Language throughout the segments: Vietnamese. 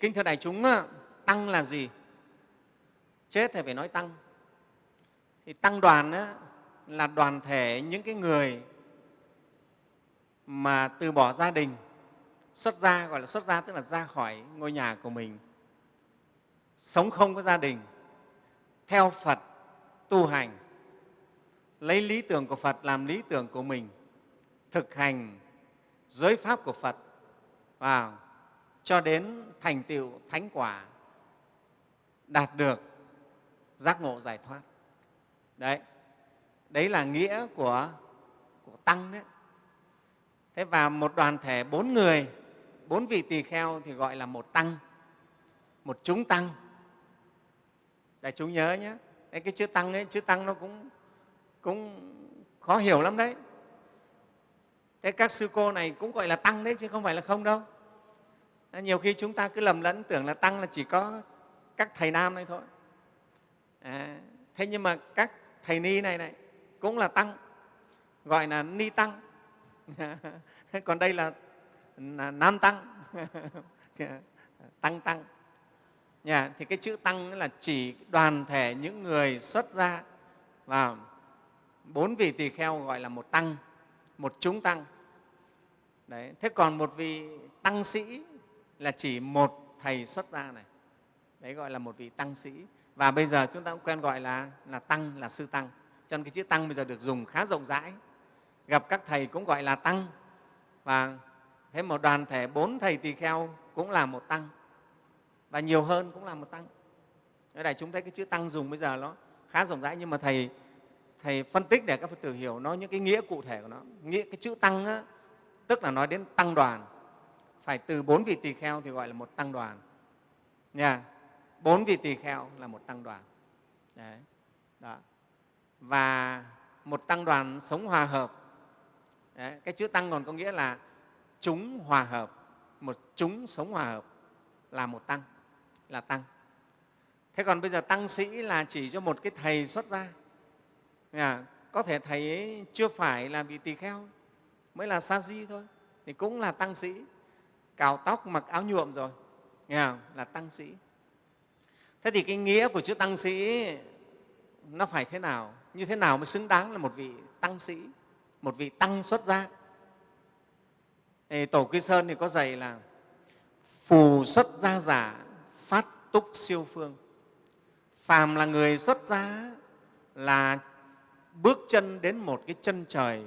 kính thưa đại chúng, tăng là gì? Chết thì phải nói tăng. Thì tăng đoàn á, là đoàn thể những cái người mà từ bỏ gia đình, xuất gia, gọi là xuất gia tức là ra khỏi ngôi nhà của mình, sống không có gia đình, theo Phật tu hành, lấy lý tưởng của Phật làm lý tưởng của mình, thực hành giới pháp của Phật vào cho đến thành tựu thánh quả, đạt được giác ngộ giải thoát. Đấy, đấy là nghĩa của, của Tăng đấy. Thế và một đoàn thể bốn người, bốn vị tỳ kheo thì gọi là một Tăng, một chúng Tăng. Đại chúng nhớ nhé, đấy, cái chữ Tăng ấy, chữ Tăng nó cũng, cũng khó hiểu lắm đấy. Thế các sư cô này cũng gọi là Tăng đấy chứ không phải là không đâu. Nhiều khi chúng ta cứ lầm lẫn tưởng là Tăng là chỉ có các thầy nam này thôi. À, thế nhưng mà các thầy ni này này cũng là tăng gọi là ni tăng còn đây là, là nam tăng tăng tăng nhà thì cái chữ tăng là chỉ đoàn thể những người xuất gia và bốn vị tỳ kheo gọi là một tăng một chúng tăng Đấy. thế còn một vị tăng sĩ là chỉ một thầy xuất gia này. Đấy gọi là một vị tăng sĩ. Và bây giờ chúng ta cũng quen gọi là, là tăng là sư tăng. Cho nên cái chữ tăng bây giờ được dùng khá rộng rãi. Gặp các thầy cũng gọi là tăng. Và thế một đoàn thể bốn thầy tỳ kheo cũng là một tăng. Và nhiều hơn cũng là một tăng. Ở đây chúng thấy cái chữ tăng dùng bây giờ nó khá rộng rãi nhưng mà thầy thầy phân tích để các phật tử hiểu nó những cái nghĩa cụ thể của nó. Nghĩa cái chữ tăng á, tức là nói đến tăng đoàn phải từ bốn vị tỳ kheo thì gọi là một tăng đoàn. Nha. Bốn vị tỳ kheo là một tăng đoàn. Đấy. Đó. và một tăng đoàn sống hòa hợp. Đấy. cái chữ tăng còn có nghĩa là chúng hòa hợp. Một chúng sống hòa hợp là một tăng là tăng. Thế còn bây giờ tăng sĩ là chỉ cho một cái thầy xuất gia. À, có thể thầy ấy chưa phải là vị tỳ kheo mới là sa di thôi thì cũng là tăng sĩ cào tóc, mặc áo nhuộm rồi. Nghe không? là tăng sĩ. Thế thì cái nghĩa của chữ tăng sĩ, nó phải thế nào? Như thế nào mới xứng đáng là một vị tăng sĩ, một vị tăng xuất gia? Thì tổ quy sơn thì có dạy là phù xuất gia giả, phát túc siêu phương. Phàm là người xuất gia là bước chân đến một cái chân trời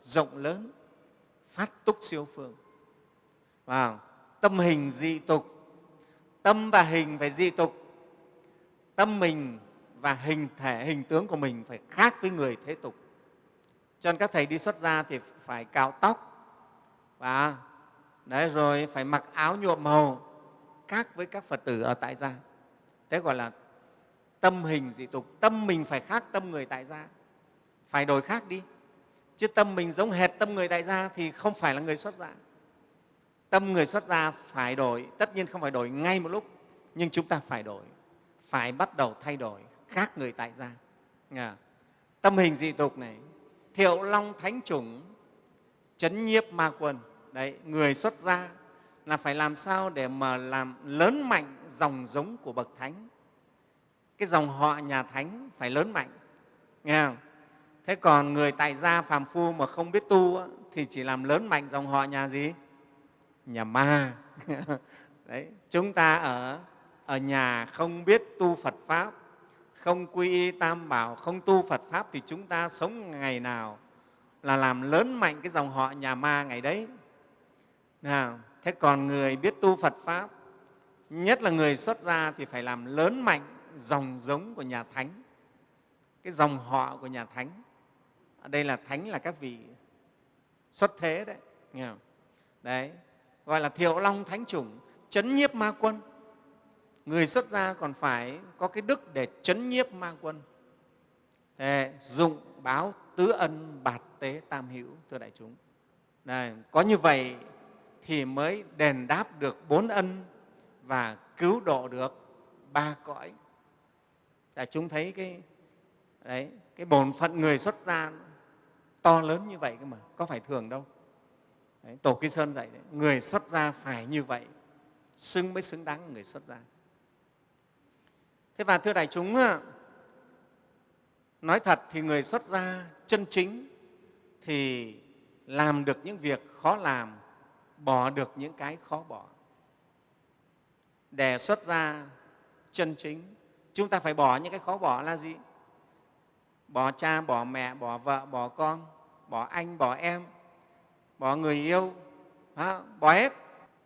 rộng lớn, phát túc siêu phương vào tâm hình dị tục. Tâm và hình phải dị tục. Tâm mình và hình thể, hình tướng của mình phải khác với người thế tục. Cho nên các thầy đi xuất gia thì phải cạo tóc. Và đấy, rồi phải mặc áo nhuộm màu khác với các phật tử ở tại gia. Thế gọi là tâm hình dị tục. Tâm mình phải khác tâm người tại gia. Phải đổi khác đi. Chứ tâm mình giống hệt tâm người tại gia thì không phải là người xuất gia tâm người xuất gia phải đổi, tất nhiên không phải đổi ngay một lúc, nhưng chúng ta phải đổi, phải bắt đầu thay đổi, khác người tại gia. Tâm hình dị tục này, thiệu long thánh chủng, chấn nhiếp ma quân. Đấy, người xuất gia là phải làm sao để mà làm lớn mạnh dòng giống của bậc thánh? Cái dòng họ nhà thánh phải lớn mạnh. Nghe không? Thế còn người tại gia phàm phu mà không biết tu thì chỉ làm lớn mạnh dòng họ nhà gì? Nhà ma. Đấy, chúng ta ở ở nhà không biết tu phật pháp, không quy y tam bảo, không tu phật pháp thì chúng ta sống ngày nào là làm lớn mạnh cái dòng họ nhà ma ngày đấy. Nào, thế còn người biết tu phật pháp, nhất là người xuất gia thì phải làm lớn mạnh dòng giống của nhà thánh, cái dòng họ của nhà thánh. Ở đây là thánh là các vị xuất thế đấy, nghe không? đấy gọi là thiệu long thánh chủng chấn nhiếp ma quân. Người xuất gia còn phải có cái đức để chấn nhiếp ma quân. Thế, dụng báo tứ ân bạt tế tam hữu thưa đại chúng. Này, có như vậy thì mới đền đáp được bốn ân và cứu độ được ba cõi. Đại chúng thấy cái đấy cái bổn phận người xuất gia to lớn như vậy cơ mà có phải thường đâu đấy, tổ kỳ sơn dạy đấy, người xuất gia phải như vậy xứng mới xứng đáng người xuất gia. Thế và thưa đại chúng nói thật thì người xuất gia chân chính thì làm được những việc khó làm bỏ được những cái khó bỏ. Để xuất gia chân chính chúng ta phải bỏ những cái khó bỏ là gì? Bỏ cha bỏ mẹ bỏ vợ bỏ con bỏ anh bỏ em bỏ người yêu. Bỏ hết.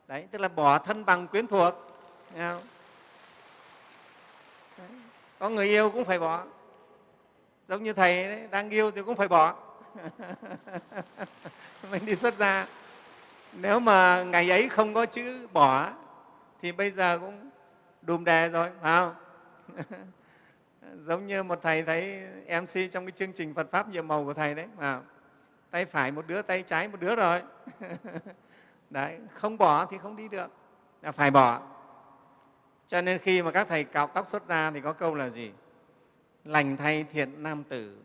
Đấy tức là bỏ thân bằng quyến thuộc. Đấy. có người yêu cũng phải bỏ. Giống như thầy đấy, đang yêu thì cũng phải bỏ. Mình đi xuất gia. Nếu mà ngày ấy không có chữ bỏ thì bây giờ cũng đùm đề rồi phải không? Giống như một thầy thấy mc trong cái chương trình phật pháp nhiệm màu của thầy đấy mà tay phải một đứa, tay trái một đứa rồi. Đấy, không bỏ thì không đi được. Là phải bỏ. Cho nên khi mà các thầy cạo tóc xuất ra thì có câu là gì? Lành thay thiện nam tử.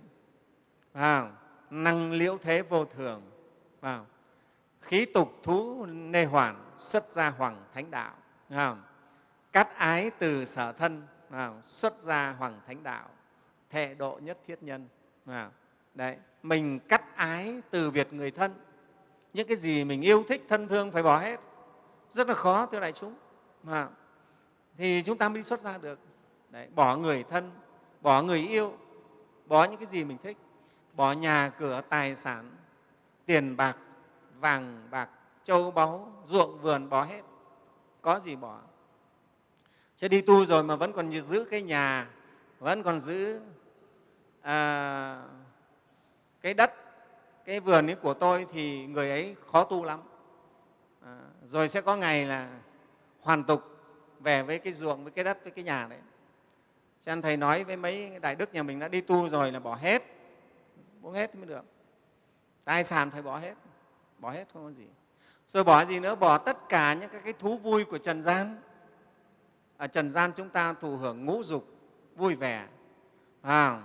Vào năng liễu thế vô thường. Vào khí tục thú nê hoàn xuất gia hoàng thánh đạo. Vào cắt ái từ sở thân. Vào xuất gia hoàng thánh đạo. Thệ độ nhất thiết nhân. Vào đấy mình cắt ái từ biệt người thân. Những cái gì mình yêu thích thân thương phải bỏ hết. Rất là khó thưa đại chúng. Mà thì chúng ta mới đi xuất ra được. Đấy, bỏ người thân bỏ người yêu bỏ những cái gì mình thích. Bỏ nhà cửa tài sản tiền bạc vàng bạc châu báu ruộng vườn bỏ hết. Có gì bỏ? Chứ đi tu rồi mà vẫn còn giữ cái nhà vẫn còn giữ à, cái đất cái vườn ấy của tôi thì người ấy khó tu lắm. À, rồi sẽ có ngày là hoàn tục về với cái ruộng với cái đất với cái nhà đấy. Cho nên thầy nói với mấy đại đức nhà mình đã đi tu rồi là bỏ hết bỏ hết mới được. Tài sản phải bỏ hết bỏ hết không có gì. Rồi bỏ gì nữa? Bỏ tất cả những cái thú vui của trần gian. Ở trần gian chúng ta thụ hưởng ngũ dục vui vẻ à,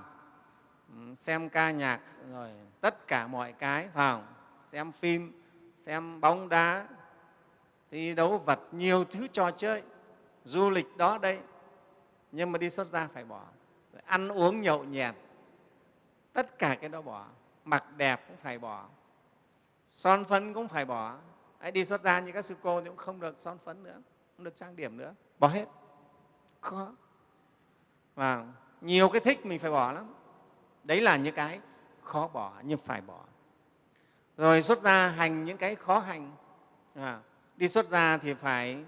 xem ca nhạc rồi tất cả mọi cái vào xem phim xem bóng đá thi đấu vật nhiều thứ trò chơi du lịch đó đây. Nhưng mà đi xuất gia phải bỏ ăn uống nhậu nhẹt tất cả cái đó bỏ. Mặc đẹp cũng phải bỏ son phấn cũng phải bỏ. Đấy, đi xuất gia như các sư cô thì cũng không được son phấn nữa không được trang điểm nữa bỏ hết. Khó. Và nhiều cái thích mình phải bỏ lắm đấy là những cái khó bỏ nhưng phải bỏ. Rồi xuất gia hành những cái khó hành. À, đi xuất gia thì phải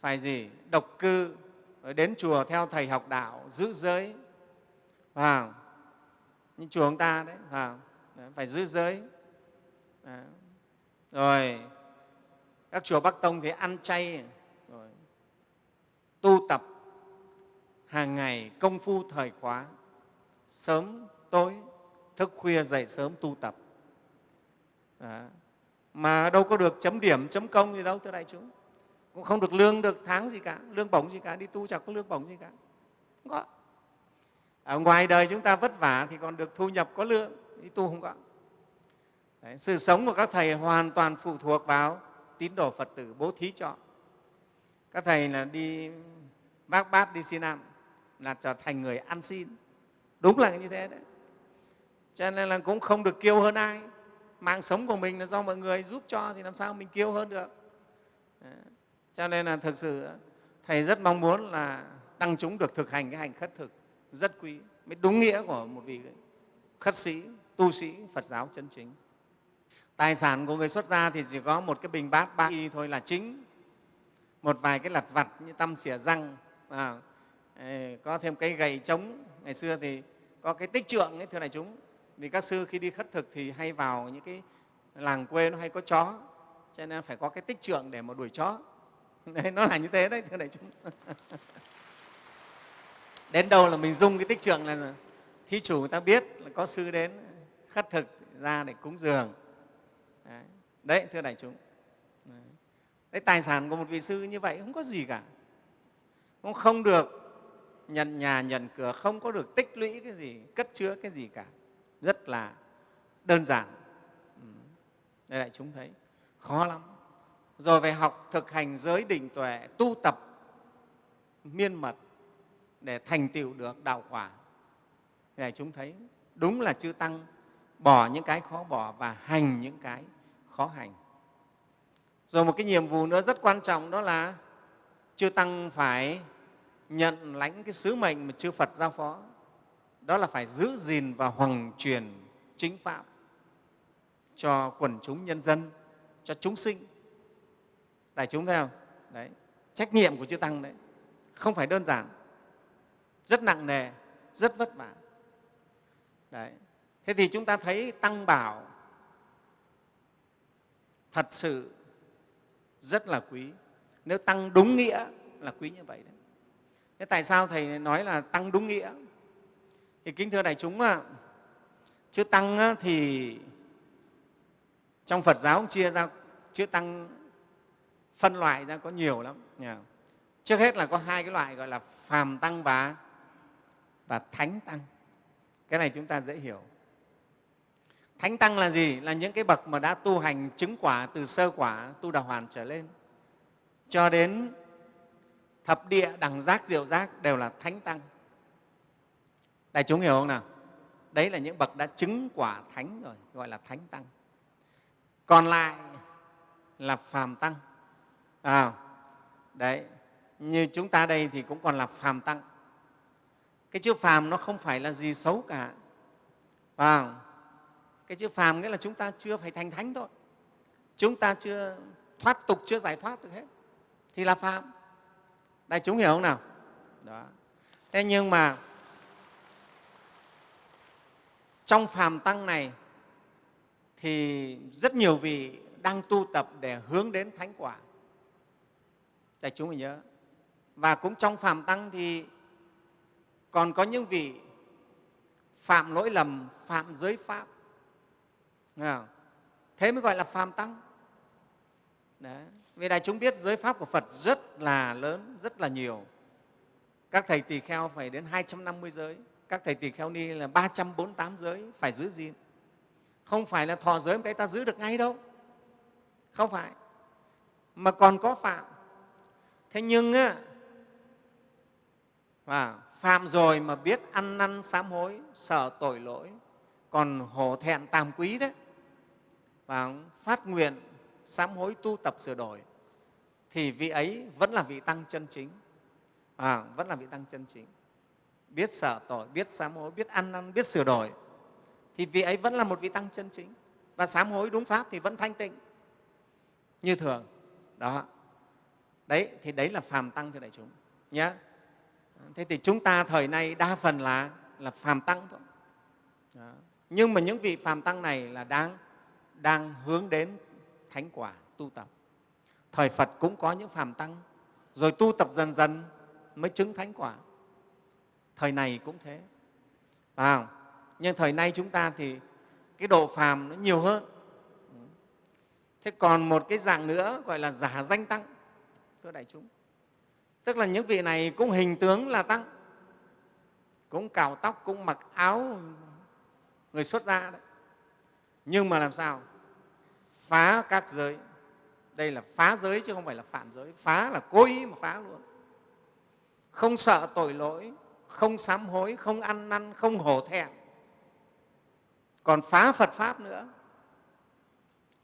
phải gì? Độc cư rồi đến chùa theo thầy học đạo giữ giới. À, như chùa chúng ta đấy à, phải giữ giới. À. rồi các chùa bắc tông thì ăn chay rồi tu tập hàng ngày công phu thời khóa sớm tối thức khuya dậy sớm tu tập. Đó. mà đâu có được chấm điểm chấm công gì đâu thưa đại chúng. Cũng không được lương được tháng gì cả lương bổng gì cả đi tu chẳng có lương bổng gì cả. Không có. Ở ngoài đời chúng ta vất vả thì còn được thu nhập có lương đi tu không có. Đấy, sự sống của các thầy hoàn toàn phụ thuộc vào tín đồ phật tử bố thí cho. Các thầy là đi bác bát đi xin ăn là trở thành người ăn xin đúng là như thế đấy. Cho nên là cũng không được kiêu hơn ai. Mạng sống của mình là do mọi người giúp cho thì làm sao mình kiêu hơn được. Cho nên là thực sự thầy rất mong muốn là tăng chúng được thực hành cái hành khất thực rất quý mới đúng nghĩa của một vị khất sĩ tu sĩ phật giáo chân chính. Tài sản của người xuất gia thì chỉ có một cái bình bát ba y thôi là chính. Một vài cái lặt vặt như tăm xỉa răng à, có thêm cái gậy trống. Ngày xưa thì có cái tích trượng ấy thưa đại chúng. Vì các sư khi đi khất thực thì hay vào những cái làng quê nó hay có chó cho nên phải có cái tích trượng để mà đuổi chó. Đấy, nó là như thế đấy thưa đại chúng. Đến đâu là mình dùng cái tích trượng là thí chủ người ta biết là có sư đến khất thực ra để cúng dường. Đấy, đấy thưa đại chúng. Đấy. đấy tài sản của một vị sư như vậy không có gì cả. Cũng không được nhận nhà, nhận cửa, không có được tích lũy cái gì, cất chứa cái gì cả. Rất là đơn giản. Ừ. Đây đại chúng thấy. Khó lắm. Rồi phải học thực hành giới định tuệ, tu tập miên mật để thành tựu được đạo quả. Đây chúng thấy. Đúng là chư tăng bỏ những cái khó bỏ và hành những cái khó hành. Rồi một cái nhiệm vụ nữa rất quan trọng đó là chư tăng phải nhận lãnh cái sứ mệnh mà chư phật giao phó. Đó là phải giữ gìn và hoằng truyền chính pháp cho quần chúng nhân dân, cho chúng sinh. Đại chúng thấy không? Đấy, trách nhiệm của chư tăng đấy. Không phải đơn giản. Rất nặng nề, rất vất vả. Đấy, thế thì chúng ta thấy tăng bảo thật sự rất là quý. Nếu tăng đúng nghĩa là quý như vậy đấy thế tại sao thầy nói là tăng đúng nghĩa? Thì kính thưa đại chúng ạ, chữ tăng thì trong phật giáo chia ra, chữ tăng phân loại ra có nhiều lắm trước hết là có hai cái loại gọi là phàm tăng và và thánh tăng. Cái này chúng ta dễ hiểu. Thánh tăng là gì? Là những cái bậc mà đã tu hành chứng quả từ sơ quả, tu đà hoàn trở lên. Cho đến thập địa đẳng giác diệu giác đều là thánh tăng. Đại chúng hiểu không nào? Đấy là những bậc đã chứng quả thánh rồi gọi là thánh tăng. Còn lại là phàm tăng. À, đấy như chúng ta đây thì cũng còn là phàm tăng. Cái chữ phàm nó không phải là gì xấu cả. À, cái chữ phàm nghĩa là chúng ta chưa phải thành thánh thôi. Chúng ta chưa thoát tục chưa giải thoát được hết. Thì là phàm đại chúng hiểu không nào? Đó. Thế nhưng mà trong phàm tăng này thì rất nhiều vị đang tu tập để hướng đến thánh quả. Đại chúng mình nhớ. Và cũng trong phàm tăng thì còn có những vị phạm lỗi lầm, phạm giới pháp. Thế mới gọi là phàm tăng. Đấy vì đại chúng biết giới pháp của phật rất là lớn, rất là nhiều. Các thầy tỳ kheo phải đến 250 giới, các thầy tỳ kheo ni là 348 giới phải giữ gìn. Không phải là thọ giới cái ta giữ được ngay đâu. Không phải. Mà còn có phạm. Thế nhưng á và phạm rồi mà biết ăn năn sám hối, sợ tội lỗi, còn hổ thẹn tàm quý đấy, và phát nguyện sám hối tu tập sửa đổi thì vị ấy vẫn là vị tăng chân chính. À, vẫn là vị tăng chân chính. Biết sợ tội biết sám hối biết ăn năn biết sửa đổi thì vị ấy vẫn là một vị tăng chân chính. Và sám hối đúng pháp thì vẫn thanh tịnh. Như thường. Đó. Đấy thì đấy là phàm tăng thưa đại chúng nhé thế thì chúng ta thời nay đa phần là là phàm tăng thôi. Đó. nhưng mà những vị phàm tăng này là đang đang hướng đến thánh quả tu tập. Thời phật cũng có những phàm tăng rồi tu tập dần dần mới chứng thánh quả. Thời này cũng thế. À, nhưng thời nay chúng ta thì cái độ phàm nó nhiều hơn. Thế còn một cái dạng nữa gọi là giả danh tăng thưa đại chúng. Tức là những vị này cũng hình tướng là tăng cũng cào tóc cũng mặc áo người xuất gia đấy. Nhưng mà làm sao? Phá các giới. Đây là phá giới chứ không phải là phạm giới. Phá là cố ý mà phá luôn. Không sợ tội lỗi không sám hối không ăn năn không hổ thẹn. Còn phá phật pháp nữa.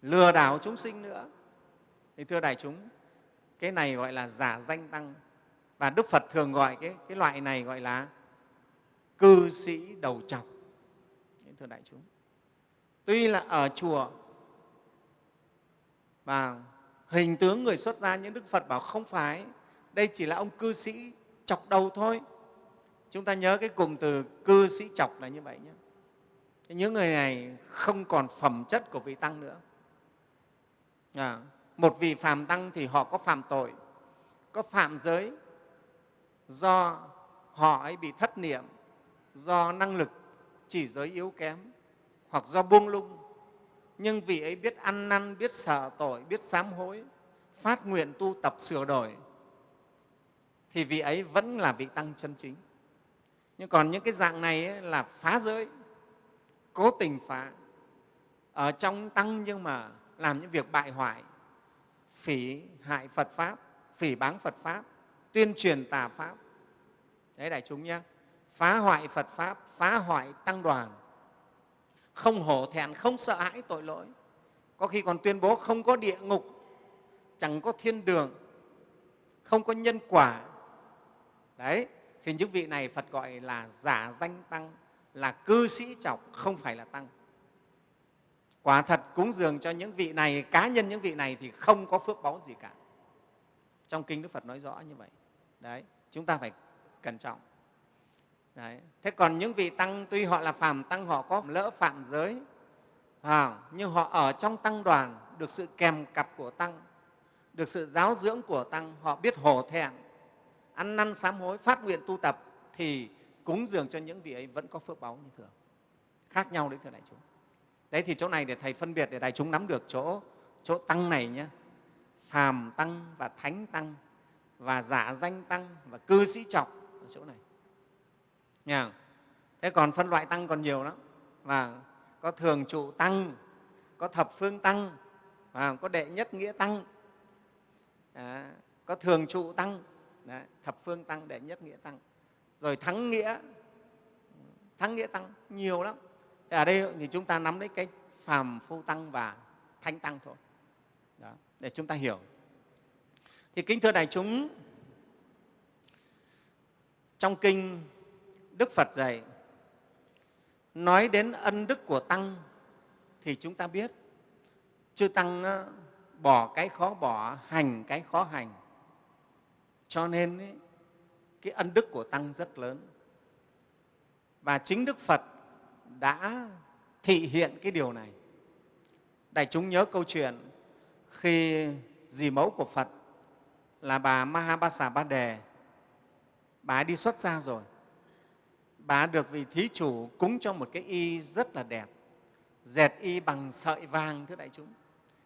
Lừa đảo chúng sinh nữa. Thì thưa đại chúng cái này gọi là giả danh tăng. Và đức phật thường gọi cái, cái loại này gọi là cư sĩ đầu trọc. Thưa đại chúng tuy là ở chùa và hình tướng người xuất gia những đức phật bảo không phải. Đây chỉ là ông cư sĩ chọc đầu thôi. Chúng ta nhớ cái cùng từ cư sĩ chọc là như vậy nhé. Những người này không còn phẩm chất của vị tăng nữa. À, một vị phàm tăng thì họ có phạm tội có phạm giới do họ ấy bị thất niệm do năng lực chỉ giới yếu kém hoặc do buông lung nhưng vị ấy biết ăn năn biết sợ tội biết sám hối phát nguyện tu tập sửa đổi thì vị ấy vẫn là vị tăng chân chính. Nhưng còn những cái dạng này ấy là phá giới cố tình phá. Ở trong tăng nhưng mà làm những việc bại hoại phỉ hại Phật Pháp, phỉ báng Phật Pháp, tuyên truyền tà Pháp. Đấy đại chúng nhé, phá hoại Phật Pháp, phá hoại tăng đoàn, không hổ thẹn, không sợ hãi tội lỗi. Có khi còn tuyên bố không có địa ngục, chẳng có thiên đường, không có nhân quả. Đấy, thì những vị này Phật gọi là giả danh tăng, là cư sĩ trọc, không phải là tăng. Quả thật cúng dường cho những vị này, cá nhân những vị này thì không có phước báu gì cả. Trong Kinh Đức Phật nói rõ như vậy. Đấy, chúng ta phải cẩn trọng. Đấy. Thế còn những vị tăng tuy họ là phàm tăng họ có lỡ phạm giới à, nhưng họ ở trong tăng đoàn được sự kèm cặp của tăng, được sự giáo dưỡng của tăng, họ biết hổ thẹn, ăn năn sám hối, phát nguyện tu tập thì cúng dường cho những vị ấy vẫn có phước báu như thường. Khác nhau đấy thưa đại chúng. Đấy thì chỗ này để Thầy phân biệt để đại chúng nắm được chỗ, chỗ tăng này nhé. Phàm tăng và thánh tăng và giả danh tăng và cư sĩ trọc ở chỗ này. Nha. Thế còn phân loại tăng còn nhiều lắm. Và có thường trụ tăng, có thập phương tăng, và có đệ nhất nghĩa tăng, à, có thường trụ tăng, đấy, thập phương tăng, đệ nhất nghĩa tăng, rồi thắng nghĩa, thắng nghĩa tăng nhiều lắm. Thế ở đây thì chúng ta nắm lấy cái phàm phu tăng và thanh tăng thôi, Đó, để chúng ta hiểu. Thì kính thưa đại chúng, trong kinh Đức Phật dạy nói đến ân đức của tăng thì chúng ta biết chư tăng bỏ cái khó bỏ hành cái khó hành. Cho nên ấy, cái ân đức của tăng rất lớn. Và chính đức phật đã thị hiện cái điều này. Đại chúng nhớ câu chuyện khi dì mẫu của phật là bà mahabasa ba đề bà đi xuất gia rồi bà được vị thí chủ cúng cho một cái y rất là đẹp. Dệt y bằng sợi vàng thưa đại chúng.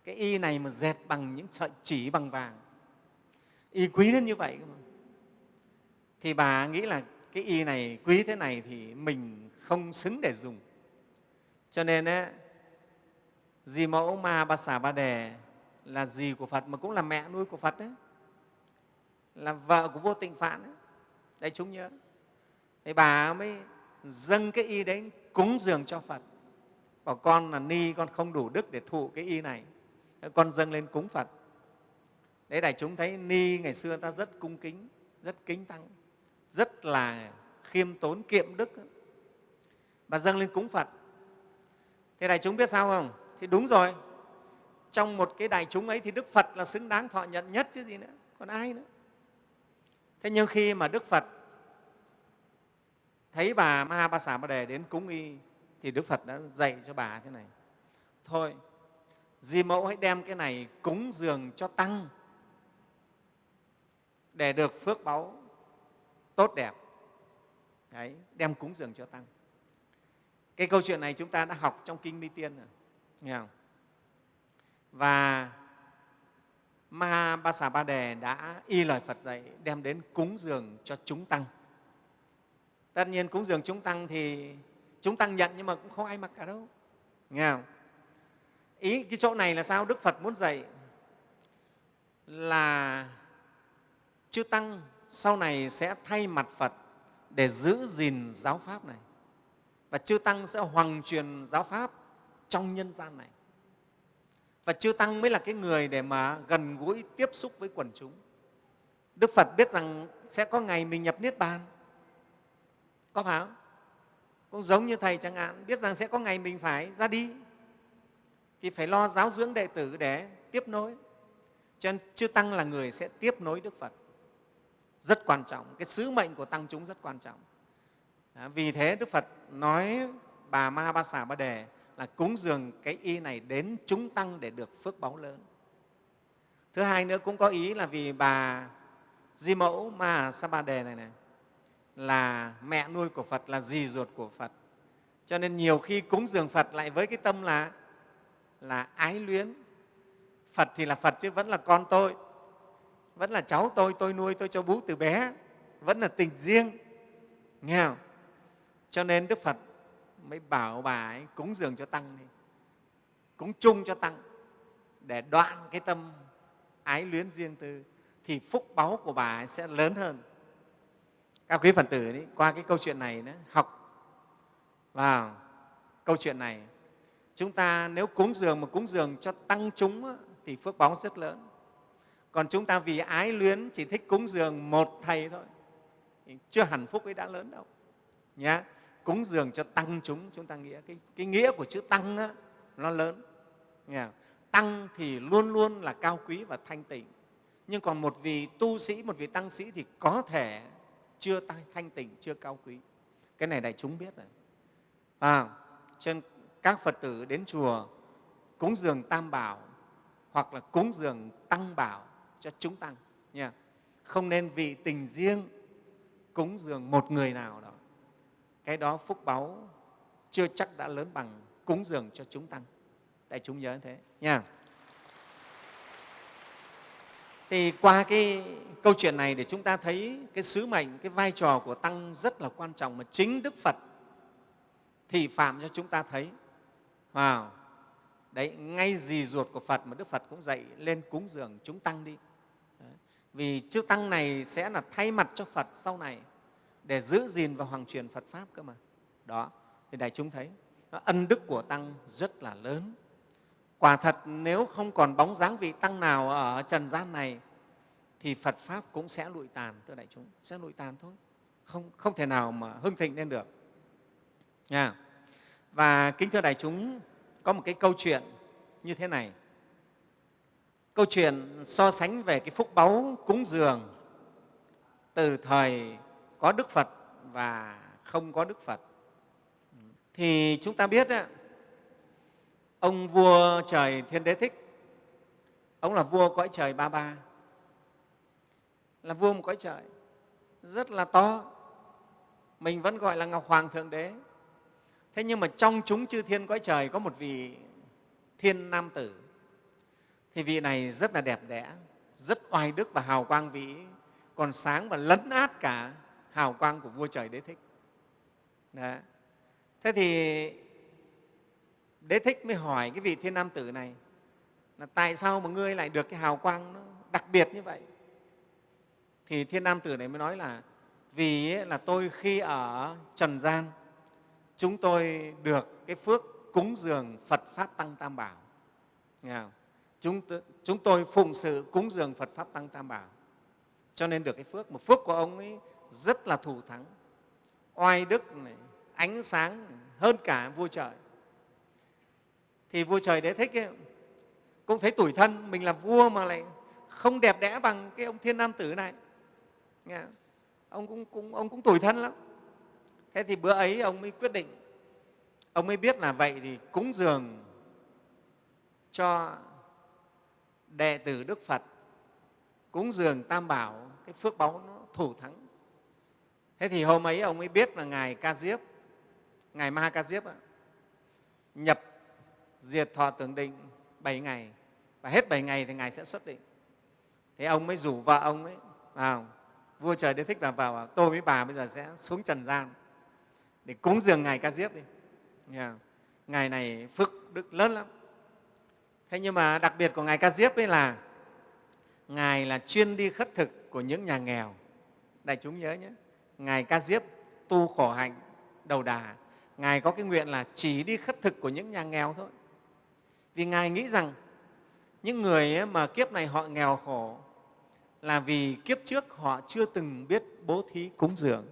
Cái y này mà dệt bằng những sợi chỉ bằng vàng. Y quý đến như vậy mà. thì bà nghĩ là cái y này quý thế này thì mình không xứng để dùng. Cho nên ấy, dì mẫu ma ba xà ba đề là dì của phật mà cũng là mẹ nuôi của phật đấy là vợ của vô tịnh phạn đấy đại chúng nhớ thì bà mới dâng cái y đấy, cúng dường cho phật. Bảo con là ni, con không đủ đức để thụ cái y này. Con dâng lên cúng phật. Đấy đại chúng thấy ni ngày xưa ta rất cung kính, rất kính tăng, rất là khiêm tốn, kiệm đức. Bà dâng lên cúng phật. Thế đại chúng biết sao không? Thì đúng rồi. Trong một cái đại chúng ấy thì đức phật là xứng đáng thọ nhận nhất chứ gì nữa, còn ai nữa. Thế nhưng khi mà đức phật thấy bà Ma Ba Đề đến cúng y thì Đức Phật đã dạy cho bà thế này. Thôi, Di Mẫu hãy đem cái này cúng dường cho Tăng để được phước báu tốt đẹp. Đấy, đem cúng dường cho Tăng. Cái câu chuyện này chúng ta đã học trong Kinh Mi Tiên rồi. Nghe không? Và Mahabasa Ba Đề đã y lời Phật dạy đem đến cúng dường cho chúng Tăng tất nhiên cúng dường chúng tăng thì chúng tăng nhận nhưng mà cũng không ai mặc cả đâu. Nghe không? Ý cái chỗ này là sao? Đức phật muốn dạy là chư tăng sau này sẽ thay mặt phật để giữ gìn giáo pháp này. Và chư tăng sẽ hoàng truyền giáo pháp trong nhân gian này. Và chư tăng mới là cái người để mà gần gũi tiếp xúc với quần chúng. Đức phật biết rằng sẽ có ngày mình nhập niết bàn có phải không? Cũng giống như thầy chẳng hạn, biết rằng sẽ có ngày mình phải ra đi. Thì phải lo giáo dưỡng đệ tử để tiếp nối. Cho nên chư tăng là người sẽ tiếp nối đức phật. Rất quan trọng, cái sứ mệnh của tăng chúng rất quan trọng. À, vì thế đức phật nói bà ma ba xà ba đề là cúng dường cái y này đến chúng tăng để được phước báu lớn. Thứ hai nữa cũng có ý là vì bà di mẫu ma sa ba đề này này là mẹ nuôi của Phật, là dì ruột của Phật. Cho nên nhiều khi cúng dường Phật lại với cái tâm là, là ái luyến. Phật thì là Phật chứ vẫn là con tôi, vẫn là cháu tôi, tôi nuôi, tôi cho bú từ bé, vẫn là tình riêng. Nghe không? Cho nên Đức Phật mới bảo bà ấy cúng dường cho Tăng đi, cúng chung cho Tăng để đoạn cái tâm ái luyến riêng tư thì phúc báu của bà ấy sẽ lớn hơn các quý phật tử ấy, qua cái câu chuyện này đó học vào câu chuyện này chúng ta nếu cúng dường mà cúng dường cho tăng chúng thì phước báo rất lớn. Còn chúng ta vì ái luyến chỉ thích cúng dường một thầy thôi chưa hẳn phúc ấy đã lớn đâu. Nhé cúng dường cho tăng chúng chúng ta nghĩa cái, cái nghĩa của chữ tăng á, nó lớn. Nghe tăng thì luôn luôn là cao quý và thanh tịnh. Nhưng còn một vị tu sĩ một vị tăng sĩ thì có thể chưa thanh tịnh chưa cao quý. Cái này đại chúng biết rồi. À, cho nên các phật tử đến chùa cúng dường tam bảo hoặc là cúng dường tăng bảo cho chúng tăng nha. Không nên vì tình riêng cúng dường một người nào đó. Cái đó phúc báu chưa chắc đã lớn bằng cúng dường cho chúng tăng. Tại chúng nhớ thế nha thì qua cái câu chuyện này để chúng ta thấy cái sứ mệnh, cái vai trò của tăng rất là quan trọng mà chính đức phật thì phạm cho chúng ta thấy wow. đấy, ngay dì ruột của phật mà đức phật cũng dạy, lên cúng dường chúng tăng đi đấy. vì chư tăng này sẽ là thay mặt cho phật sau này để giữ gìn và hoàng truyền phật pháp cơ mà đó, thì đại chúng thấy, ân đức của tăng rất là lớn quả thật nếu không còn bóng dáng vị tăng nào ở trần gian này thì phật pháp cũng sẽ lụi tàn thưa đại chúng sẽ lụi tàn thôi. Không không thể nào mà hưng thịnh lên được. Nha. Và kính thưa đại chúng có một cái câu chuyện như thế này. Câu chuyện so sánh về cái phúc báu cúng dường từ thời có đức phật và không có đức phật. Thì chúng ta biết đó, ông vua trời thiên đế thích. Ông là vua cõi trời ba ba. Là vua một cõi trời rất là to. Mình vẫn gọi là ngọc hoàng thượng đế. Thế nhưng mà trong chúng chư thiên cõi trời có một vị thiên nam tử. Thì vị này rất là đẹp đẽ, rất oai đức và hào quang vĩ còn sáng và lấn át cả hào quang của vua trời đế thích. Đấy. thế thì đế thích mới hỏi cái vị thiên nam tử này là tại sao mà ngươi lại được cái hào quang nó đặc biệt như vậy? Thì thiên nam tử này mới nói là vì là tôi khi ở trần gian chúng tôi được cái phước cúng dường phật pháp tăng tam bảo. Chúng, chúng tôi phụng sự cúng dường phật pháp tăng tam bảo. Cho nên được cái phước mà phước của ông ấy rất là thù thắng. Oai đức này, ánh sáng hơn cả vua trời thì vua trời đế thích ấy, cũng thấy tủi thân mình là vua mà lại không đẹp đẽ bằng cái ông thiên nam tử này. Nghe ông cũng, cũng ông cũng tủi thân lắm. Thế thì bữa ấy ông mới quyết định ông mới biết là vậy thì cúng dường cho đệ tử đức phật cúng dường tam bảo cái phước báu nó thủ thắng. Thế thì hôm ấy ông mới biết là ngài ca diếp ngài ma ca diếp nhập diệt thọ tưởng định 7 ngày. Và hết 7 ngày thì ngài sẽ xuất định. Thế ông mới rủ vợ ông ấy vào. Vua trời đế thích là vào tôi với bà bây giờ sẽ xuống trần gian để cúng dường ngài ca diếp đi. Yeah. ngài này phước đức lớn lắm. Thế nhưng mà đặc biệt của ngài ca diếp ấy là ngài là chuyên đi khất thực của những nhà nghèo. Đại chúng nhớ nhé, ngài ca diếp tu khổ hạnh đầu đà. Ngài có cái nguyện là chỉ đi khất thực của những nhà nghèo thôi vì ngài nghĩ rằng những người mà kiếp này họ nghèo khổ là vì kiếp trước họ chưa từng biết bố thí cúng dường.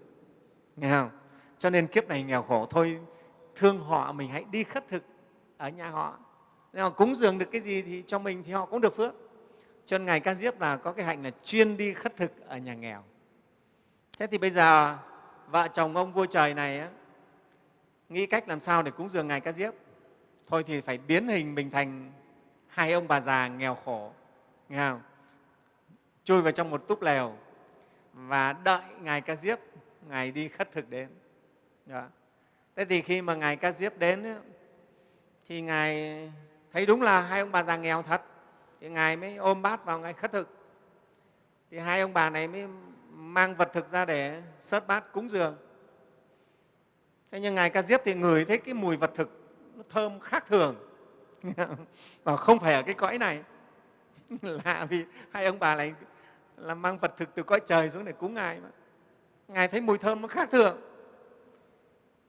Nghe không? Cho nên kiếp này nghèo khổ thôi thương họ mình hãy đi khất thực ở nhà họ. Nếu họ cúng dường được cái gì thì cho mình thì họ cũng được phước. Cho nên ngài ca diếp là có cái hạnh là chuyên đi khất thực ở nhà nghèo. Thế thì bây giờ vợ chồng ông vua trời này á, nghĩ cách làm sao để cúng dường ngài ca diếp? Thôi thì phải biến hình mình thành hai ông bà già nghèo khổ nghe không? chui vào trong một túp lều và đợi ngài ca diếp, ngài đi khất thực đến đó. thế thì khi mà ngài ca diếp đến thì ngài thấy đúng là hai ông bà già nghèo thật, thì ngài mới ôm bát vào ngài khất thực thì hai ông bà này mới mang vật thực ra để sớt bát cúng dường thế nhưng ngài ca diếp thì ngửi thấy cái mùi vật thực nó thơm khác thường. Và không phải ở cái cõi này. Lạ vì hai ông bà lại là mang vật thực từ cõi trời xuống để cúng ngài mà. Ngài thấy mùi thơm nó khác thường.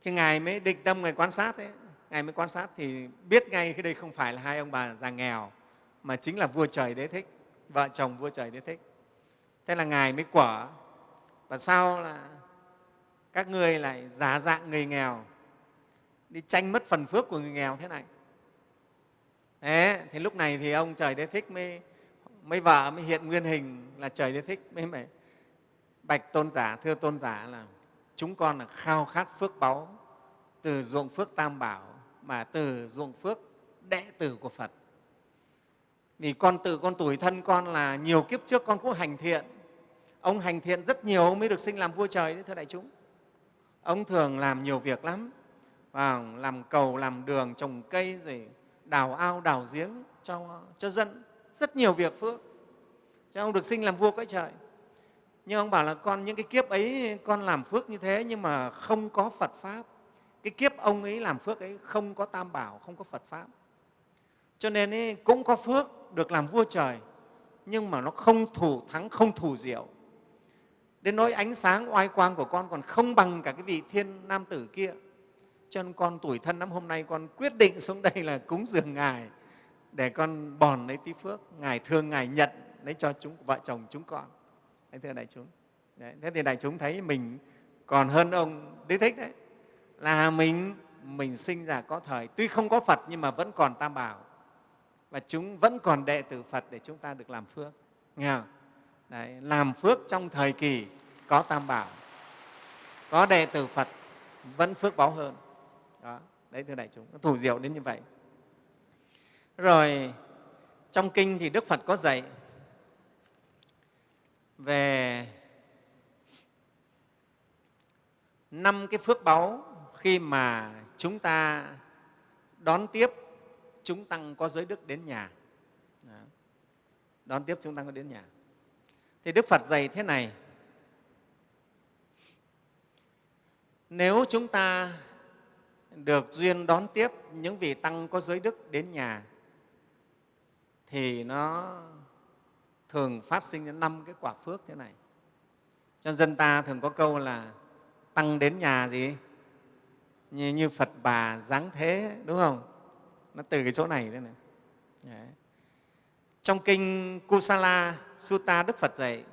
Thì ngài mới định tâm, ngài quan sát ấy. Ngài mới quan sát thì biết ngay cái đây không phải là hai ông bà già nghèo, mà chính là vua trời đế thích, vợ chồng vua trời đế thích. Thế là ngài mới quở, và sau là các ngươi lại giả dạng người nghèo đi tranh mất phần phước của người nghèo thế này. Thế thì lúc này thì ông trời đế thích mới mấy vợ, mới hiện nguyên hình là trời đế thích, mới phải bạch tôn giả, thưa tôn giả là chúng con là khao khát phước báu từ ruộng phước tam bảo mà từ ruộng phước đệ tử của phật. Vì con tự, con tuổi thân con là nhiều kiếp trước con cũng hành thiện. Ông hành thiện rất nhiều mới được sinh làm vua trời đấy, thưa đại chúng. Ông thường làm nhiều việc lắm và làm cầu làm đường trồng cây rồi đào ao đào giếng cho, cho dân. Rất nhiều việc phước. Cho ông được sinh làm vua cõi trời. Nhưng ông bảo là con những cái kiếp ấy con làm phước như thế nhưng mà không có phật pháp. Cái kiếp ông ấy làm phước ấy không có tam bảo không có phật pháp. Cho nên ấy, cũng có phước được làm vua trời nhưng mà nó không thủ thắng không thủ diệu. Đến nỗi ánh sáng oai quang của con còn không bằng cả cái vị thiên nam tử kia cho nên con tuổi thân năm hôm nay con quyết định xuống đây là cúng dường ngài để con bòn lấy tí phước. Ngài thương ngài nhận lấy cho chúng vợ chồng chúng con. Đấy, thưa đại chúng. Đấy, thế thì đại chúng thấy mình còn hơn ông đế thích đấy. Là mình mình sinh ra có thời tuy không có phật nhưng mà vẫn còn tam bảo. Và chúng vẫn còn đệ tử phật để chúng ta được làm phước. Nghe không? Đấy, làm phước trong thời kỳ có tam bảo có đệ tử phật vẫn phước báo hơn đó, đấy, thưa đại chúng, nó thủ diệu đến như vậy. Rồi, trong kinh thì đức phật có dạy về năm cái phước báu khi mà chúng ta đón tiếp chúng tăng có giới đức đến nhà. Đón tiếp chúng tăng có đến nhà. Thì đức phật dạy thế này, nếu chúng ta được duyên đón tiếp những vị tăng có giới đức đến nhà thì nó thường phát sinh đến năm cái quả phước thế này. Cho dân ta thường có câu là tăng đến nhà gì? Như, như phật bà dáng thế đúng không? Nó từ cái chỗ này đấy này. Đấy. trong kinh kusala sutta đức phật dạy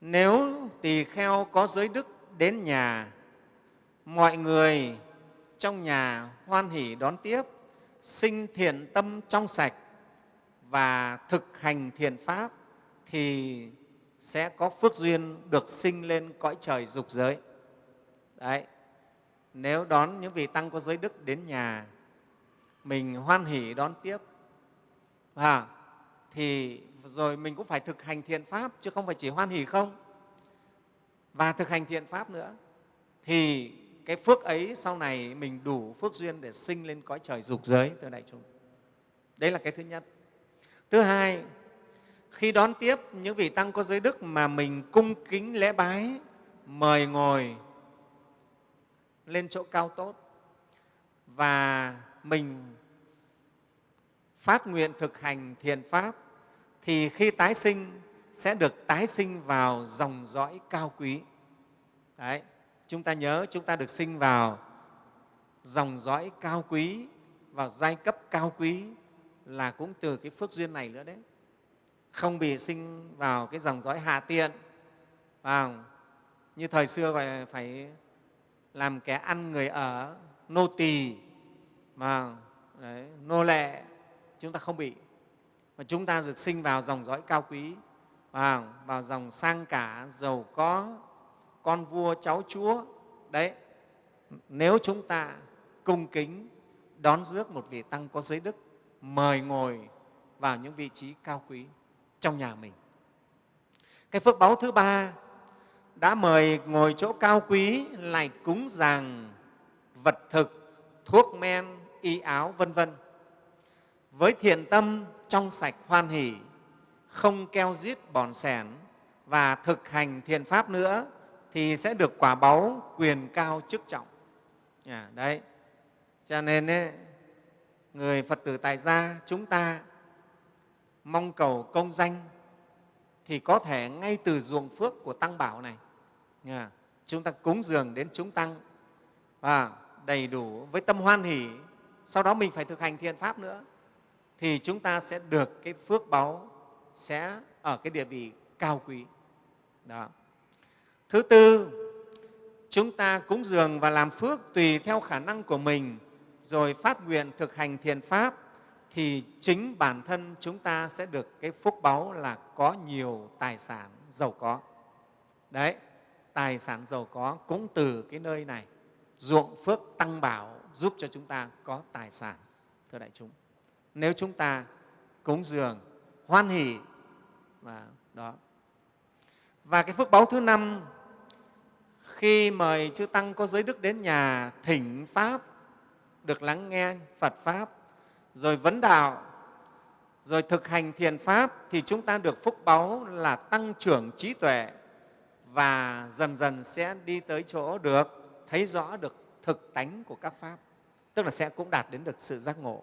nếu tỳ kheo có giới đức đến nhà mọi người trong nhà hoan hỷ đón tiếp sinh thiện tâm trong sạch và thực hành thiện pháp thì sẽ có phước duyên được sinh lên cõi trời dục giới. Đấy. Nếu đón những vị tăng có giới đức đến nhà, mình hoan hỷ đón tiếp, à, thì rồi mình cũng phải thực hành thiện pháp chứ không phải chỉ hoan hỷ không. Và thực hành thiện pháp nữa thì cái phước ấy sau này mình đủ phước duyên để sinh lên cõi trời dục giới thưa đại chúng. Đấy là cái thứ nhất. Thứ hai, khi đón tiếp những vị tăng có giới đức mà mình cung kính lễ bái, mời ngồi lên chỗ cao tốt và mình phát nguyện thực hành thiền pháp thì khi tái sinh sẽ được tái sinh vào dòng dõi cao quý. Đấy, chúng ta nhớ chúng ta được sinh vào dòng dõi cao quý, vào giai cấp cao quý là cũng từ cái phước duyên này nữa đấy. Không bị sinh vào cái dòng dõi hạ tiện vào như thời xưa phải, phải làm kẻ ăn người ở nô tỳ mà đấy, nô lệ chúng ta không bị. Mà chúng ta được sinh vào dòng dõi cao quý vào, vào dòng sang cả giàu có con vua cháu chúa. Đấy, nếu chúng ta cung kính đón rước một vị tăng có giới đức, mời ngồi vào những vị trí cao quý trong nhà mình. Cái phước báu thứ ba, đã mời ngồi chỗ cao quý lại cúng dường vật thực, thuốc men, y áo, vân vân. Với thiện tâm trong sạch hoan hỷ, không keo giết bòn sẻn và thực hành thiền pháp nữa thì sẽ được quả báu quyền cao chức trọng. À, đấy. Cho nên ấy, người phật tử tại gia chúng ta mong cầu công danh thì có thể ngay từ ruộng phước của tăng bảo này. Nha, chúng ta cúng dường đến chúng tăng và đầy đủ với tâm hoan hỷ. Sau đó mình phải thực hành thiện pháp nữa thì chúng ta sẽ được cái phước báu sẽ ở cái địa vị cao quý. Đó thứ tư chúng ta cúng dường và làm phước tùy theo khả năng của mình rồi phát nguyện thực hành thiền pháp thì chính bản thân chúng ta sẽ được cái phúc báu là có nhiều tài sản giàu có. Đấy, tài sản giàu có cũng từ cái nơi này. Ruộng phước tăng bảo giúp cho chúng ta có tài sản, thưa đại chúng. Nếu chúng ta cúng dường, hoan hỷ và đó. Và cái phước báu thứ năm khi mời chư tăng có giới đức đến nhà, thỉnh pháp, được lắng nghe Phật pháp, rồi vấn đạo, rồi thực hành thiền pháp, thì chúng ta được phúc báu là tăng trưởng trí tuệ và dần dần sẽ đi tới chỗ được thấy rõ được thực tánh của các pháp, tức là sẽ cũng đạt đến được sự giác ngộ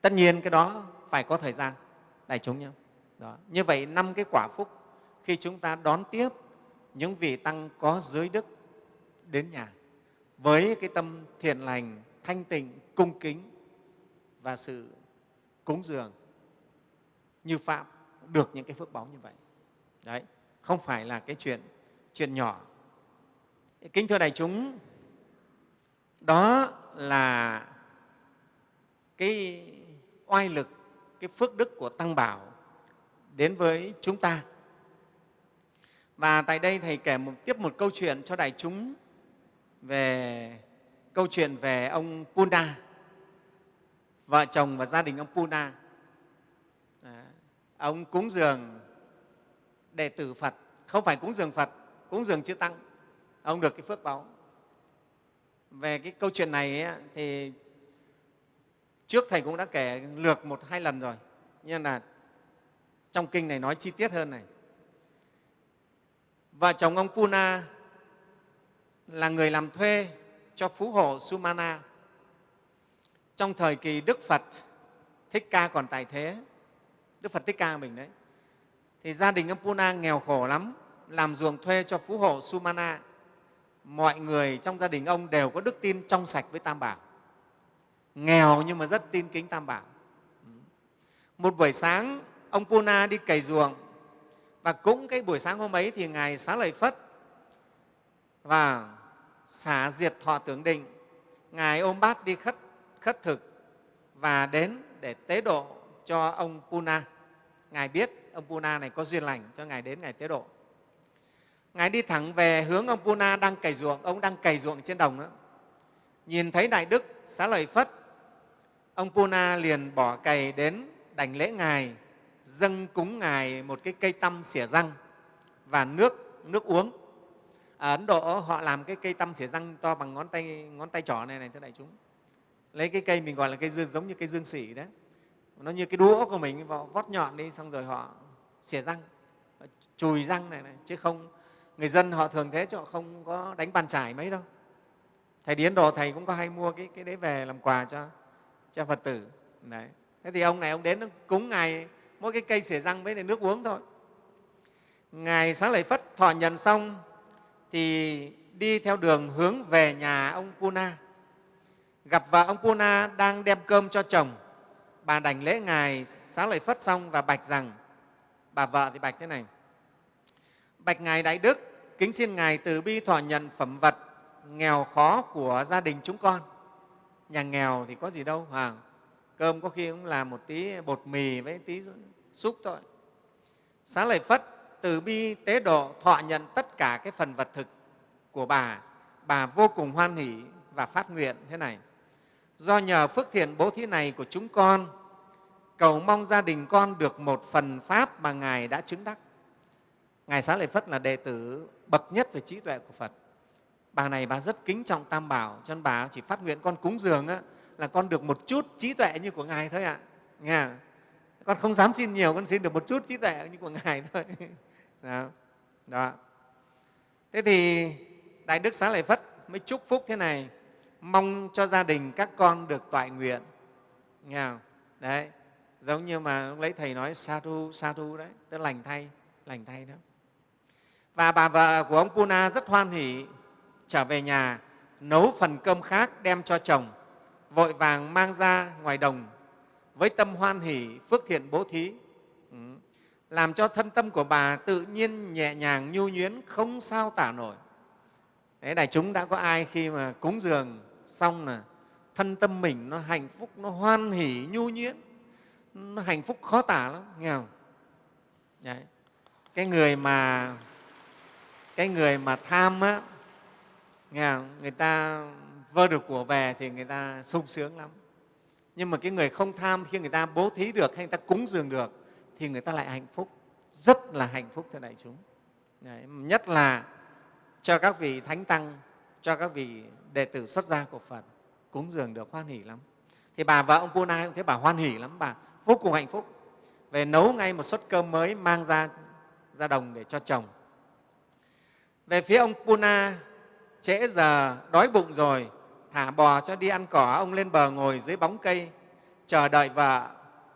tất nhiên cái đó phải có thời gian, đại chúng nhé đó. như vậy năm cái quả phúc khi chúng ta đón tiếp những vị tăng có giới đức đến nhà với cái tâm thiện lành, thanh tịnh, cung kính và sự cúng dường như phạm được những cái phước báo như vậy. Đấy, không phải là cái chuyện chuyện nhỏ. Kính thưa đại chúng, đó là cái oai lực, cái phước đức của tăng bảo đến với chúng ta và tại đây thầy kể một, tiếp một câu chuyện cho đại chúng về câu chuyện về ông Puna vợ chồng và gia đình ông Puna. À, ông cúng dường đệ tử Phật, không phải cúng dường Phật, cúng dường chư Tăng. Ông được cái phước báo Về cái câu chuyện này ấy, thì trước Thầy cũng đã kể lược một hai lần rồi, nhưng là trong kinh này nói chi tiết hơn này. Vợ chồng ông Puna là người làm thuê cho phú hộ Sumana trong thời kỳ Đức Phật Thích Ca còn tại thế, Đức Phật Thích Ca mình đấy, thì gia đình ông Puna nghèo khổ lắm, làm ruộng thuê cho phú hộ Sumana. Mọi người trong gia đình ông đều có đức tin trong sạch với Tam Bảo. Nghèo nhưng mà rất tin kính Tam Bảo. Một buổi sáng, ông Puna đi cày ruộng và cũng cái buổi sáng hôm ấy thì Ngài Xá Lợi Phất và xả diệt thọ tưởng định, Ngài ôm bát đi khất khất thực và đến để tế độ cho ông Puna. Ngài biết ông Puna này có duyên lành cho Ngài đến Ngài tế độ. Ngài đi thẳng về hướng ông Puna đang cày ruộng, ông đang cày ruộng trên đồng đó. Nhìn thấy Đại Đức xá lợi Phất, ông Puna liền bỏ cày đến đảnh lễ Ngài, dâng cúng Ngài một cái cây tăm xỉa răng và nước, nước uống. Ở Ấn Độ họ làm cái cây tăm xỉa răng to bằng ngón tay, ngón tay trỏ này này thưa đại chúng. Lấy cái cây mình gọi là cây dương giống như cây dương xỉ đấy. Nó như cái đũa của mình vào vót nhọn đi xong rồi họ xỉa răng chùi răng này, này. Chứ không người dân họ thường thế chứ họ không có đánh bàn trải mấy đâu. Thầy điến đồ thầy cũng có hay mua cái, cái đấy về làm quà cho cho phật tử. Đấy. Thế thì ông này ông đến cúng ngài mỗi cái cây xỉa răng với nước uống thôi ngài sáng lợi phất thọ nhận xong thì đi theo đường hướng về nhà ông puna gặp vợ ông Puna đang đem cơm cho chồng. Bà đảnh lễ Ngài sáng lợi Phất xong và bạch rằng, bà vợ thì bạch thế này, Bạch Ngài Đại Đức, kính xin Ngài từ bi thọ nhận phẩm vật nghèo khó của gia đình chúng con. Nhà nghèo thì có gì đâu, à, cơm có khi cũng là một tí bột mì với tí xúc thôi. Xá lợi Phất từ bi tế độ thọ nhận tất cả cái phần vật thực của bà, bà vô cùng hoan hỷ và phát nguyện thế này. Do nhờ phước thiện bố thí này của chúng con cầu mong gia đình con được một phần pháp mà ngài đã chứng đắc. Ngài xá lợi phất là đệ tử bậc nhất về trí tuệ của phật. Bà này bà rất kính trọng tam bảo cho nên bà chỉ phát nguyện con cúng dường á, là con được một chút trí tuệ như của ngài thôi ạ. Nghe con không dám xin nhiều con xin được một chút trí tuệ như của ngài thôi. Đó. đó. Thế thì đại đức xá lợi phất mới chúc phúc thế này. Mong cho gia đình các con được toại nguyện. Nghe không? Đấy, giống như mà lúc lấy thầy nói sa thu sa thu đấy. Tức lành thay lành thay đó. Và bà vợ của ông puna rất hoan hỉ trở về nhà nấu phần cơm khác đem cho chồng vội vàng mang ra ngoài đồng với tâm hoan hỷ phước thiện bố thí. Ừ. Làm cho thân tâm của bà tự nhiên nhẹ nhàng nhu nhuyến không sao tả nổi. Đấy, đại chúng đã có ai khi mà cúng dường xong là thân tâm mình nó hạnh phúc nó hoan hỷ nhu nhuyễn nó hạnh phúc khó tả lắm nghe không? Đấy. cái người mà cái người mà tham á nghe không? người ta vơ được của về thì người ta sung sướng lắm nhưng mà cái người không tham, khi người ta bố thí được hay người ta cúng dường được, thì người ta lại hạnh phúc. Rất là hạnh phúc, thưa đại chúng. Đấy. nhất là cho các vị thánh tăng, cho các vị đệ tử xuất gia của phật cúng dường được hoan hỷ lắm. Thì bà vợ ông puna cũng thấy bà hoan hỷ lắm, bà vô cùng hạnh phúc. Về nấu ngay một suất cơm mới mang ra ra đồng để cho chồng. Về phía ông puna trễ giờ, đói bụng rồi thả bò cho đi ăn cỏ, ông lên bờ ngồi dưới bóng cây, chờ đợi vợ.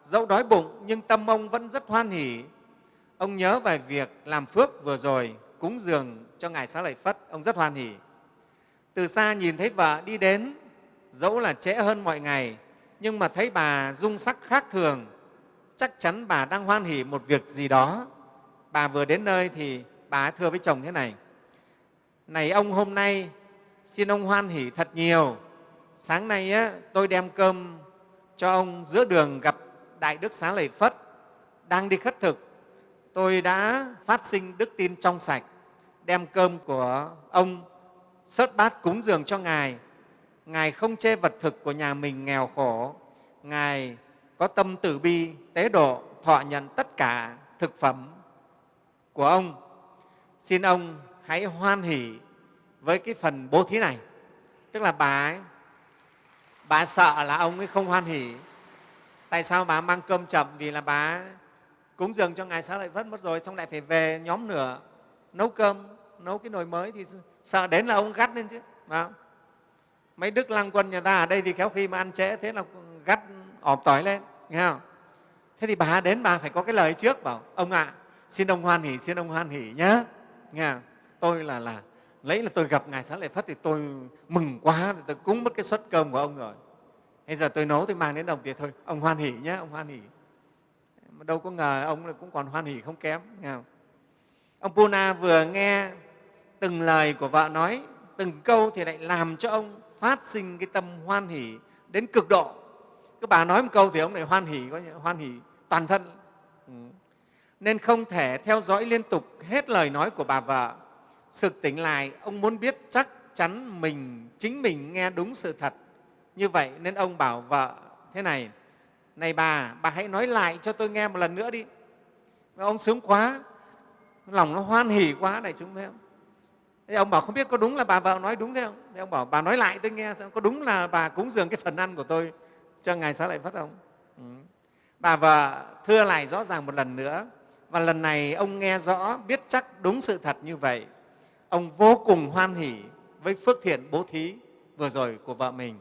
Dẫu đói bụng, nhưng tâm ông vẫn rất hoan hỉ. Ông nhớ về việc làm phước vừa rồi, cúng dường cho ngài xá lợi phất, ông rất hoan hỉ. Từ xa nhìn thấy vợ đi đến, dẫu là trễ hơn mọi ngày, nhưng mà thấy bà dung sắc khác thường. Chắc chắn bà đang hoan hỉ một việc gì đó. Bà vừa đến nơi thì bà thưa với chồng thế này này ông, hôm nay xin ông hoan hỉ thật nhiều. Sáng nay á, tôi đem cơm cho ông giữa đường gặp đại đức xá lợi phất đang đi khất thực. Tôi đã phát sinh đức tin trong sạch đem cơm của ông sớt bát cúng dường cho ngài. Ngài không chê vật thực của nhà mình nghèo khổ. Ngài có tâm từ bi tế độ thọ nhận tất cả thực phẩm của ông. Xin ông hãy hoan hỷ với cái phần bố thí này. Tức là bà ấy, bà sợ là ông ấy không hoan hỷ tại sao bà mang cơm chậm? Vì là bà cúng dường cho ngài xá lợi phất mất rồi xong lại phải về nhóm nửa nấu cơm nấu cái nồi mới thì sợ đến là ông gắt lên chứ phải mấy đức lăng quân nhà ta ở đây thì khéo khi mà ăn trễ thế là gắt ỏm tỏi lên nghe không? Thế thì bà đến bà phải có cái lời trước bảo ông ạ à, xin ông hoan hỷ xin ông hoan hỷ nhé nghe không? tôi là là lấy là tôi gặp ngài xá lợi phất thì tôi mừng quá tôi cúng mất cái suất cơm của ông rồi bây giờ tôi nấu tôi mang đến đồng tiền thôi ông hoan hỉ nhé ông hoan hỉ. mà đâu có ngờ ông cũng còn hoan hỉ không kém nghe không? ông puna vừa nghe từng lời của vợ nói từng câu thì lại làm cho ông phát sinh cái tâm hoan hỉ đến cực độ các bà nói một câu thì ông lại hoan hỉ, có hoan hỉ toàn thân ừ. nên không thể theo dõi liên tục hết lời nói của bà vợ sực tỉnh lại, ông muốn biết chắc chắn mình, chính mình nghe đúng sự thật. Như vậy nên ông bảo vợ thế này này bà bà hãy nói lại cho tôi nghe một lần nữa đi. Ông sướng quá, lòng nó hoan hỉ quá này chúng thấy không? Thế ông bảo, không biết có đúng là bà vợ nói đúng thế không? Thế ông bảo, bà nói lại tôi nghe xem, có đúng là bà cúng dường cái phần ăn của tôi cho ngài xá lợi phất không? Ừ. bà vợ thưa lại rõ ràng một lần nữa, và lần này ông nghe rõ, biết chắc đúng sự thật như vậy ông vô cùng hoan hỉ với phước thiện bố thí vừa rồi của vợ mình,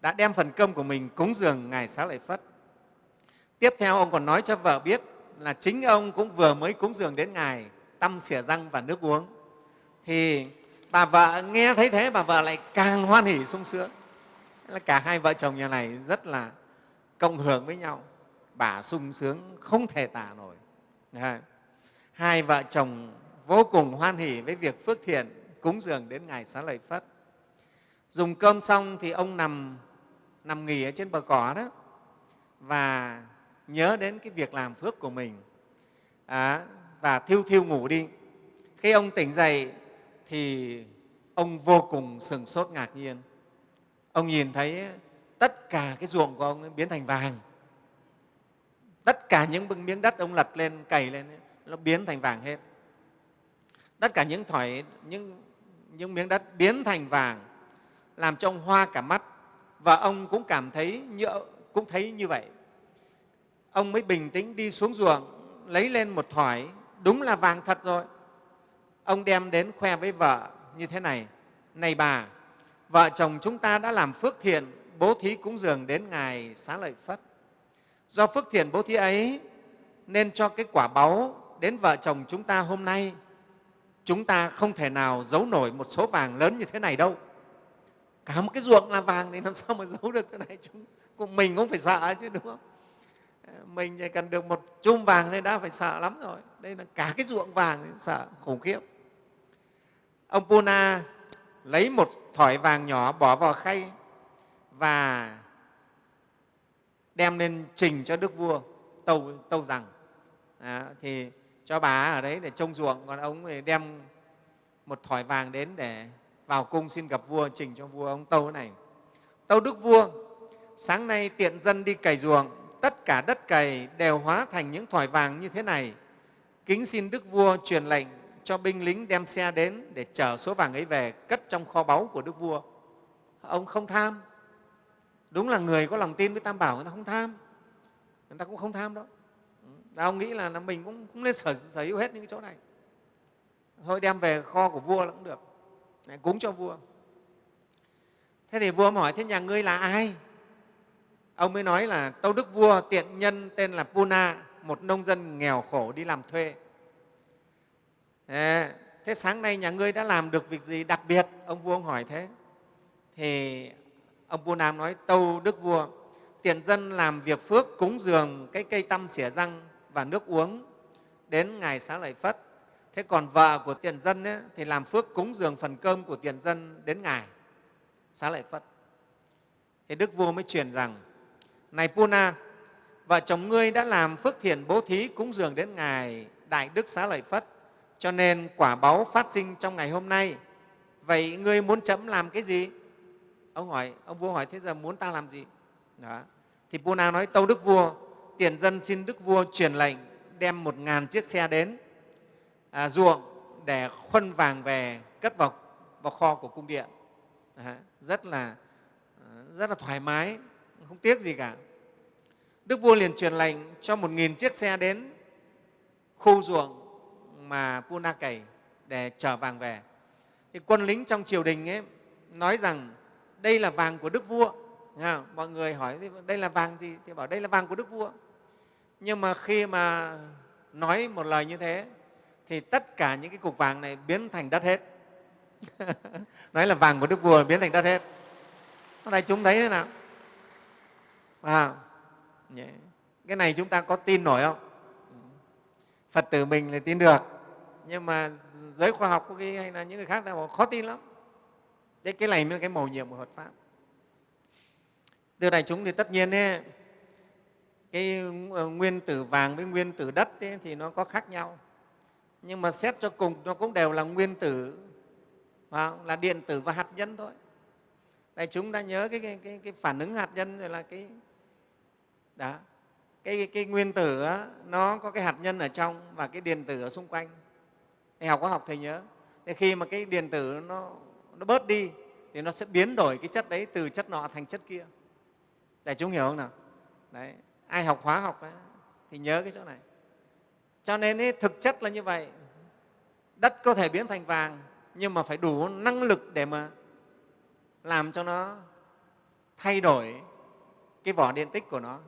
đã đem phần cơm của mình cúng dường ngài xá lợi phất. Tiếp theo ông còn nói cho vợ biết là chính ông cũng vừa mới cúng dường đến ngài tăm xỉa răng và nước uống. Thì bà vợ nghe thấy thế, bà vợ lại càng hoan hỉ sung sướng. Là cả hai vợ chồng nhà này rất là cộng hưởng với nhau. Bà sung sướng không thể tả nổi. Hai vợ chồng vô cùng hoan hỉ với việc phước thiện cúng dường đến ngài xá lợi phất. Dùng cơm xong thì ông nằm nằm nghỉ ở trên bờ cỏ đó và nhớ đến cái việc làm phước của mình. À, và thiêu thiêu ngủ đi. Khi ông tỉnh dậy thì ông vô cùng sừng sốt ngạc nhiên. Ông nhìn thấy tất cả cái ruộng của ông biến thành vàng. Tất cả những miếng đất ông lật lên cày lên nó biến thành vàng hết tất cả những thỏi những, những miếng đất biến thành vàng làm cho ông hoa cả mắt. Và ông cũng cảm thấy như, cũng thấy như vậy. Ông mới bình tĩnh đi xuống ruộng lấy lên một thỏi. Đúng là vàng thật rồi. Ông đem đến khoe với vợ như thế này. Này bà vợ chồng chúng ta đã làm phước thiện bố thí cúng dường đến ngài xá lợi phất. Do phước thiện bố thí ấy nên cho cái quả báu đến vợ chồng chúng ta hôm nay chúng ta không thể nào giấu nổi một số vàng lớn như thế này đâu. Cả một cái ruộng là vàng thì làm sao mà giấu được thế này? Chúng cũng mình cũng phải sợ chứ đúng không? Ờ, mình chỉ cần được một chum vàng thôi đã phải sợ lắm rồi. Đây là cả cái ruộng vàng thì sợ khủng khiếp. Ông puna lấy một thỏi vàng nhỏ bỏ vào khay và đem lên trình cho đức vua tâu, tâu rằng. À, thì cho bà ở đấy để trông ruộng, còn ông thì đem một thỏi vàng đến để vào cung xin gặp vua, trình cho vua ông tâu này. Tâu đức vua, sáng nay tiện dân đi cày ruộng, tất cả đất cày đều hóa thành những thỏi vàng như thế này. Kính xin đức vua truyền lệnh cho binh lính đem xe đến để chở số vàng ấy về, cất trong kho báu của đức vua. Ông không tham. Đúng là người có lòng tin với tam bảo, người ta không tham. Người ta cũng không tham đâu ông nghĩ là, là mình cũng, cũng nên sở, sở hữu hết những cái chỗ này. Thôi đem về kho của vua là cũng được. Để cúng cho vua. Thế thì vua hỏi thế nhà ngươi là ai? Ông mới nói là tâu đức vua tiện nhân tên là puna một nông dân nghèo khổ đi làm thuê. Thế sáng nay nhà ngươi đã làm được việc gì đặc biệt? Ông vua ông hỏi thế. Thì ông vua nam nói tâu đức vua tiện dân làm việc phước cúng dường cái cây tăm xỉa răng và nước uống đến ngày xá lợi phất. Thế còn vợ của tiền dân ấy, thì làm phước cúng dường phần cơm của tiền dân đến ngày xá lợi phất. Thì đức vua mới truyền rằng này puna vợ chồng ngươi đã làm phước thiện bố thí cúng dường đến ngày đại đức xá lợi phất cho nên quả báu phát sinh trong ngày hôm nay. Vậy ngươi muốn chấm làm cái gì? Ông hỏi ông vua hỏi thế giờ muốn ta làm gì? Đó. thì puna nói tâu đức vua tiền dân xin đức vua truyền lệnh đem một ngàn chiếc xe đến à, ruộng để khuân vàng về cất vào, vào kho của cung điện. À, rất là rất là thoải mái không tiếc gì cả. Đức vua liền truyền lệnh cho một nghìn chiếc xe đến khu ruộng mà puna cày để chở vàng về. Thì quân lính trong triều đình ấy nói rằng đây là vàng của đức vua Nghe mọi người hỏi đây là vàng gì thì bảo đây là vàng của đức vua. Nhưng mà khi mà nói một lời như thế thì tất cả những cái cục vàng này biến thành đất hết. Nói là vàng của đức vua biến thành đất hết. Hôm nay chúng thấy thế nào? À, cái này chúng ta có tin nổi không? Phật tử mình là tin được. Nhưng mà giới khoa học có khi hay là những người khác ta bảo khó tin lắm. Thế cái này mới là cái mầu nhiệm của phật pháp từ đại chúng thì tất nhiên ấy, cái ờ, nguyên tử vàng với nguyên tử đất ấy, thì nó có khác nhau. Nhưng mà xét cho cùng nó cũng đều là nguyên tử là điện tử và hạt nhân thôi. Đại chúng đã nhớ cái, cái, cái, cái phản ứng hạt nhân rồi là cái đó. Cái, cái nguyên tử đó, nó có cái hạt nhân ở trong và cái điện tử ở xung quanh. Thầy học có học thầy nhớ. Thì khi mà cái điện tử nó, nó bớt đi thì nó sẽ biến đổi cái chất đấy từ chất nọ thành chất kia đại chúng hiểu không nào? Đấy ai học hóa học ấy, thì nhớ cái chỗ này. Cho nên ấy, thực chất là như vậy. Đất có thể biến thành vàng nhưng mà phải đủ năng lực để mà làm cho nó thay đổi cái vỏ điện tích của nó.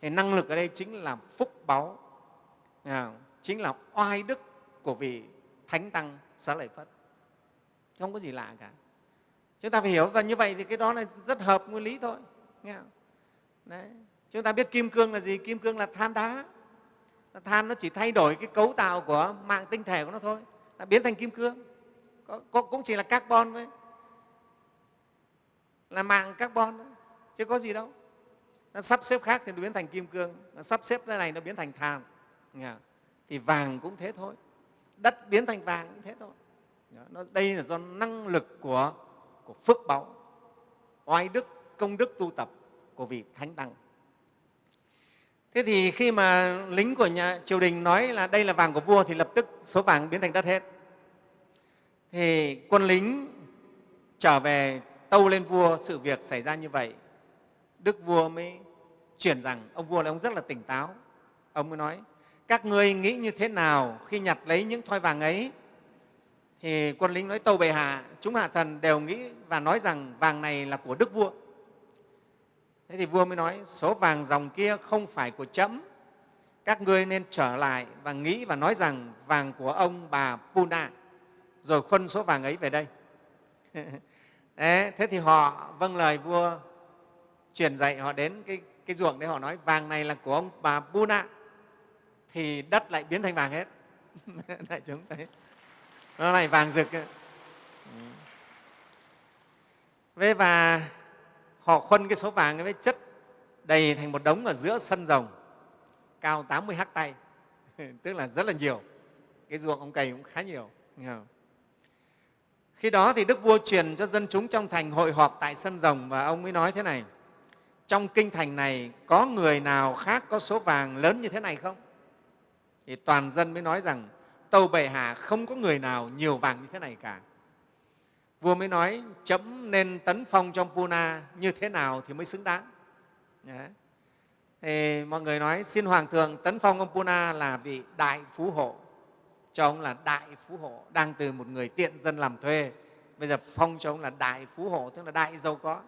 Thì năng lực ở đây chính là phúc báu à, chính là oai đức của vị thánh tăng xá lợi phất. Không có gì lạ cả. Chúng ta phải hiểu và như vậy thì cái đó là rất hợp nguyên lý thôi nghe không? Đấy. chúng ta biết kim cương là gì? Kim cương là than đá. Than nó chỉ thay đổi cái cấu tạo của mạng tinh thể của nó thôi. Nó biến thành kim cương. Có, có, cũng chỉ là carbon thôi. Là mạng carbon thôi. Chứ có gì đâu. Nó sắp xếp khác thì nó biến thành kim cương. Nó sắp xếp cái này nó biến thành than. Thì vàng cũng thế thôi. Đất biến thành vàng cũng thế thôi. Nó, đây là do năng lực của, của phước báu oai đức công đức tu tập của vị thánh tăng. Thế thì khi mà lính của nhà triều đình nói là đây là vàng của vua thì lập tức số vàng biến thành đất hết. Thì quân lính trở về tâu lên vua sự việc xảy ra như vậy. Đức vua mới chuyển rằng, ông vua là ông rất là tỉnh táo. Ông mới nói, các ngươi nghĩ như thế nào khi nhặt lấy những thoi vàng ấy? Thì quân lính nói, tâu bệ hạ, chúng hạ thần đều nghĩ và nói rằng vàng này là của đức vua thế thì vua mới nói số vàng dòng kia không phải của trẫm các ngươi nên trở lại và nghĩ và nói rằng vàng của ông bà Puna. Rồi khuân số vàng ấy về đây. Đấy, thế thì họ vâng lời vua truyền dạy họ đến cái, cái ruộng đấy họ nói vàng này là của ông bà Puna. Thì đất lại biến thành vàng hết. Đại chúng thấy. Nó này vàng rực. Ừ. Ấy. Và họ khuân cái số vàng ấy với chất đầy thành một đống ở giữa sân rồng cao 80 hắc tay, tức là rất là nhiều. Cái ruộng ông cày cũng khá nhiều. Khi đó thì Đức Vua truyền cho dân chúng trong thành hội họp tại sân rồng và ông mới nói thế này, trong kinh thành này có người nào khác có số vàng lớn như thế này không? Thì toàn dân mới nói rằng tâu bệ hạ không có người nào nhiều vàng như thế này cả. Vua mới nói, chấm nên tấn phong trong Puna như thế nào thì mới xứng đáng. Đấy thì mọi người nói, xin hoàng thượng tấn phong ông Puna là vị đại phú hộ, cho ông là đại phú hộ đang từ một người tiện dân làm thuê bây giờ phong cho ông là đại phú hộ, tức là đại giàu có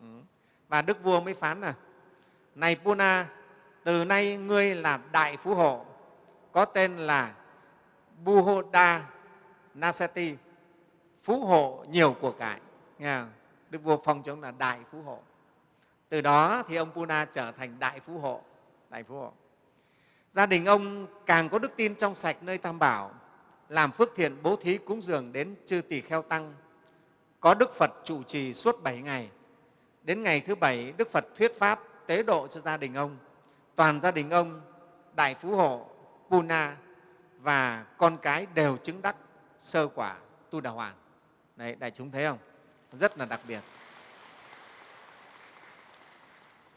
ừ. và đức vua mới phán là, này Puna, từ nay ngươi là đại phú hộ, có tên là Buhoda Nasati phú hộ nhiều của cải nghe không? đức vua phong cho ông là đại phú hộ từ đó thì ông Puna trở thành đại phú hộ. Đại phú hộ. Gia đình ông càng có đức tin trong sạch nơi Tam Bảo, làm phước thiện bố thí cúng dường đến chư tỷ kheo tăng, có Đức Phật trụ trì suốt bảy ngày. Đến ngày thứ bảy, Đức Phật thuyết Pháp tế độ cho gia đình ông. Toàn gia đình ông, Đại Phú Hộ, Puna và con cái đều chứng đắc sơ quả tu đà hoàn. Đấy, đại chúng thấy không? Rất là đặc biệt.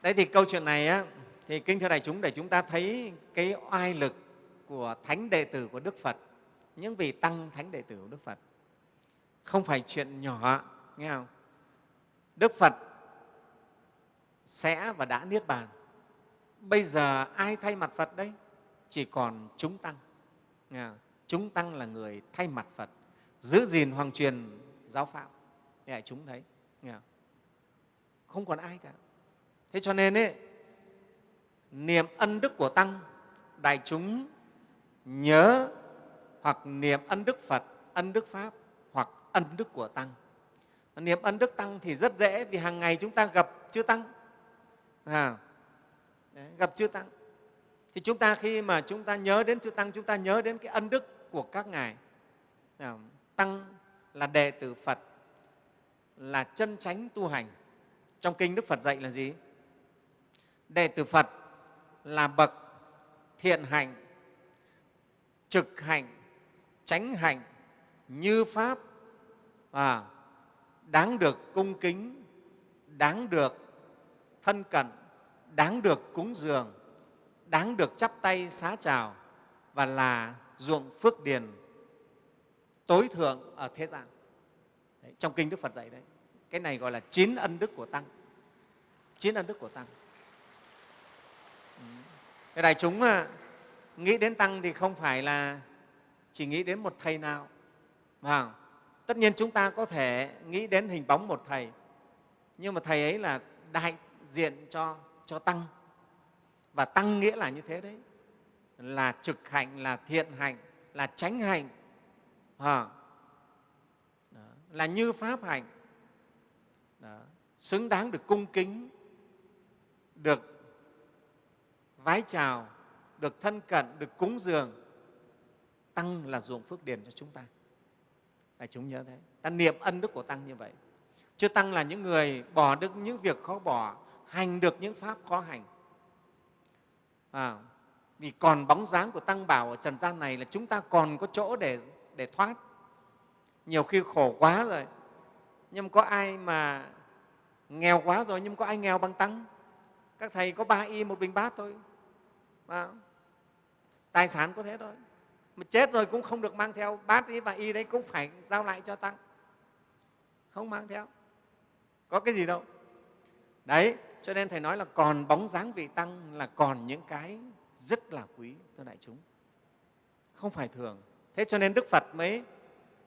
Đấy thì câu chuyện này á, thì kinh thưa đại chúng để chúng ta thấy cái oai lực của thánh đệ tử của Đức Phật, những vị tăng thánh đệ tử của Đức Phật. Không phải chuyện nhỏ, nghe không? Đức Phật sẽ và đã niết bàn. Bây giờ ai thay mặt Phật đấy? Chỉ còn chúng tăng. Nghe không? Chúng tăng là người thay mặt Phật, giữ gìn hoàng truyền giáo phạm Để chúng thấy. Không? còn ai cả. Thế cho nên ấy, niệm ân đức của tăng đại chúng nhớ hoặc niệm ân đức phật ân đức pháp hoặc ân đức của tăng. Niệm ân đức tăng thì rất dễ vì hàng ngày chúng ta gặp chư tăng. À, đấy, gặp chư tăng. Thì chúng ta khi mà chúng ta nhớ đến chư tăng chúng ta nhớ đến cái ân đức của các ngài. À, tăng là đệ tử phật là chân chánh tu hành. Trong kinh đức phật dạy là gì? Đệ tử Phật là bậc thiện hạnh, trực hạnh, chánh hạnh, như Pháp, à, đáng được cung kính, đáng được thân cận, đáng được cúng dường, đáng được chắp tay xá chào và là ruộng phước điền tối thượng ở thế gian. Đấy, trong Kinh Đức Phật dạy đấy. Cái này gọi là chín ân đức của Tăng. Chín ân đức của Tăng. Ừ. Cái đại chúng mà nghĩ đến tăng thì không phải là chỉ nghĩ đến một thầy nào. không? tất nhiên chúng ta có thể nghĩ đến hình bóng một thầy, nhưng mà thầy ấy là đại diện cho, cho tăng. Và tăng nghĩa là như thế đấy, là trực hạnh, là thiện hạnh, là tránh hạnh, à, là như pháp hạnh, Đó. xứng đáng được cung kính, được vái chào, được thân cận, được cúng dường, Tăng là ruộng phước điền cho chúng ta. Đại chúng nhớ thế. Ta niệm ân đức của Tăng như vậy. Chứ Tăng là những người bỏ được những việc khó bỏ, hành được những pháp khó hành. À, vì còn bóng dáng của Tăng Bảo ở trần gian này là chúng ta còn có chỗ để, để thoát. Nhiều khi khổ quá rồi, nhưng có ai mà nghèo quá rồi nhưng có ai nghèo bằng Tăng? Các thầy có ba y một bình bát thôi, à, tài sản có thế thôi. Mà chết rồi cũng không được mang theo bát y và y đấy cũng phải giao lại cho tăng. Không mang theo. Có cái gì đâu. Đấy cho nên thầy nói là còn bóng dáng vị tăng là còn những cái rất là quý thưa đại chúng. Không phải thường thế cho nên đức phật mới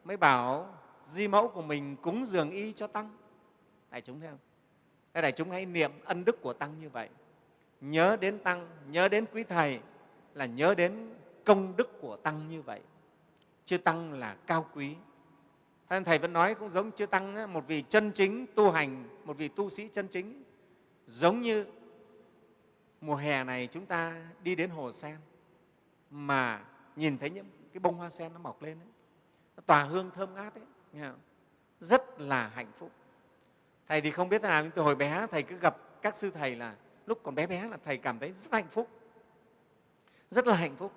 mới bảo di mẫu của mình cúng dường y cho tăng đại chúng thấy không Thế đại chúng hãy niệm ân đức của Tăng như vậy. Nhớ đến Tăng, nhớ đến quý Thầy là nhớ đến công đức của Tăng như vậy. Chư Tăng là cao quý. Thế Thầy vẫn nói cũng giống Chư Tăng, một vị chân chính tu hành, một vị tu sĩ chân chính, giống như mùa hè này chúng ta đi đến hồ sen mà nhìn thấy những cái bông hoa sen nó mọc lên ấy, nó tỏa hương thơm ngát ấy, nghe không? rất là hạnh phúc. Thầy thì không biết thế nào nhưng từ hồi bé thầy cứ gặp các sư thầy là lúc còn bé bé là thầy cảm thấy rất hạnh phúc. Rất là hạnh phúc.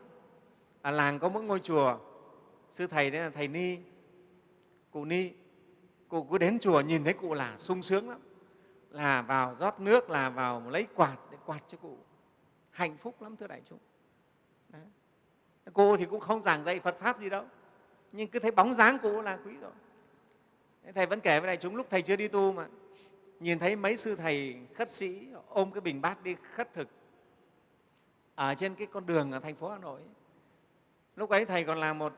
Ở làng có mỗi ngôi chùa sư thầy đấy là thầy ni cụ ni. Cụ cứ đến chùa nhìn thấy cụ là sung sướng lắm. Là vào rót nước là vào lấy quạt để quạt cho cụ. Hạnh phúc lắm thưa đại chúng cô thì cũng không giảng dạy phật pháp gì đâu. Nhưng cứ thấy bóng dáng cụ là quý rồi. Thầy vẫn kể với đại chúng lúc thầy chưa đi tu mà. Nhìn thấy mấy sư thầy khất sĩ ôm cái bình bát đi khất thực ở trên cái con đường ở thành phố hà nội. Lúc ấy thầy còn là một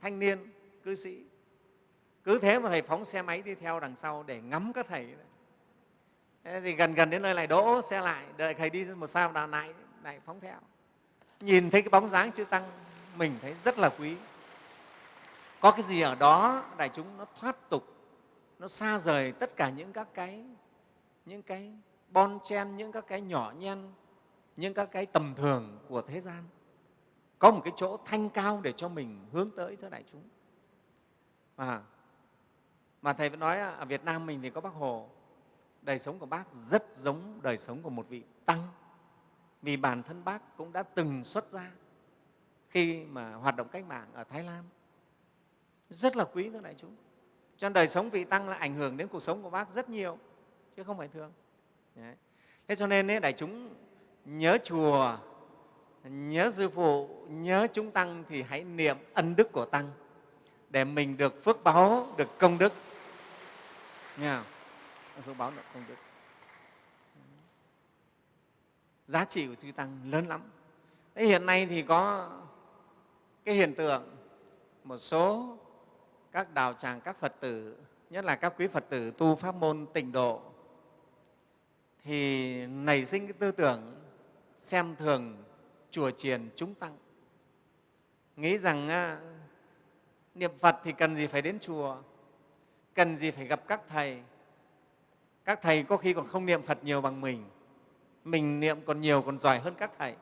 thanh niên, cư sĩ. Cứ thế mà thầy phóng xe máy đi theo đằng sau để ngắm các thầy. Thế thì gần gần đến nơi lại đỗ xe lại, đợi thầy đi một sao đà lại lại phóng theo nhìn thấy cái bóng dáng chư tăng mình thấy rất là quý. Có cái gì ở đó đại chúng nó thoát tục nó xa rời tất cả những các cái những cái bon chen những các cái nhỏ nhen những các cái tầm thường của thế gian. Có một cái chỗ thanh cao để cho mình hướng tới thưa đại chúng. À, mà thầy vẫn nói à, ở Việt Nam mình thì có Bác Hồ. Đời sống của bác rất giống đời sống của một vị tăng vì bản thân bác cũng đã từng xuất gia khi mà hoạt động cách mạng ở Thái Lan. Rất là quý thưa đại chúng. Cho nên đời sống vị tăng là ảnh hưởng đến cuộc sống của bác rất nhiều chứ không phải thường. Đấy. thế cho nên ấy, đại chúng nhớ chùa nhớ sư phụ nhớ chúng tăng thì hãy niệm ân đức của tăng để mình được phước báo được công đức. Nghe không? phước báo được công đức giá trị của chư tăng lớn lắm. Thế hiện nay thì có cái hiện tượng, một số các đạo tràng, các phật tử, nhất là các quý phật tử tu pháp môn tịnh độ, thì nảy sinh cái tư tưởng xem thường chùa chiền chúng tăng. Nghĩ rằng à, niệm phật thì cần gì phải đến chùa, cần gì phải gặp các thầy. Các thầy có khi còn không niệm phật nhiều bằng mình mình niệm còn nhiều, còn giỏi hơn các thầy.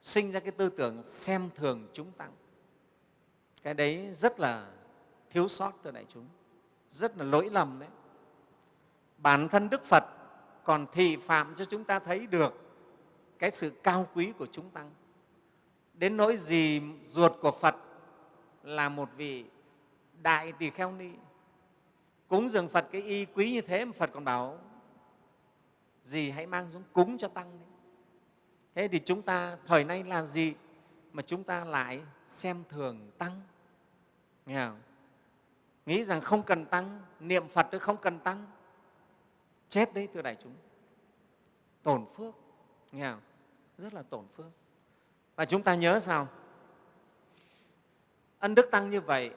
Sinh ra cái tư tưởng xem thường chúng tăng. Cái đấy rất là thiếu sót thưa đại chúng. Rất là lỗi lầm đấy. Bản thân đức phật còn thị phạm cho chúng ta thấy được cái sự cao quý của chúng tăng. Đến nỗi gì ruột của phật là một vị đại tỳ kheo ni. Cúng dường phật cái y quý như thế mà phật còn bảo gì hãy mang xuống cúng cho tăng đấy. thế thì chúng ta, thời nay là gì mà chúng ta lại xem thường tăng? Nghe không? nghĩ rằng không cần tăng, niệm phật chứ không cần tăng. Chết đấy, thưa đại chúng. Tổn phước. Nghe không? rất là tổn phước. Và chúng ta nhớ sao? Ân đức tăng như vậy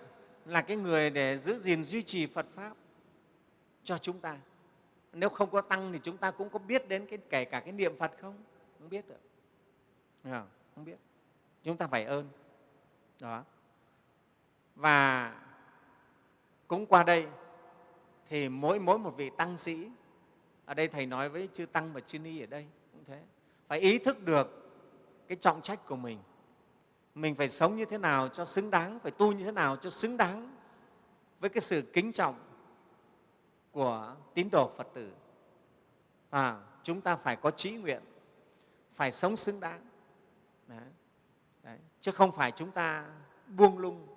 là cái người để giữ gìn duy trì phật pháp cho chúng ta nếu không có tăng thì chúng ta cũng có biết đến cái, kể cả cái niệm phật không? Không biết được. Không? không biết. Chúng ta phải ơn. Đó. Và cũng qua đây thì mỗi mỗi một vị tăng sĩ, ở đây thầy nói với chư tăng và chư ni ở đây cũng thế, phải ý thức được cái trọng trách của mình. Mình phải sống như thế nào cho xứng đáng, phải tu như thế nào cho xứng đáng với cái sự kính trọng của tín đồ phật tử. À, chúng ta phải có trí nguyện phải sống xứng đáng. Đấy. Đấy. chứ không phải chúng ta buông lung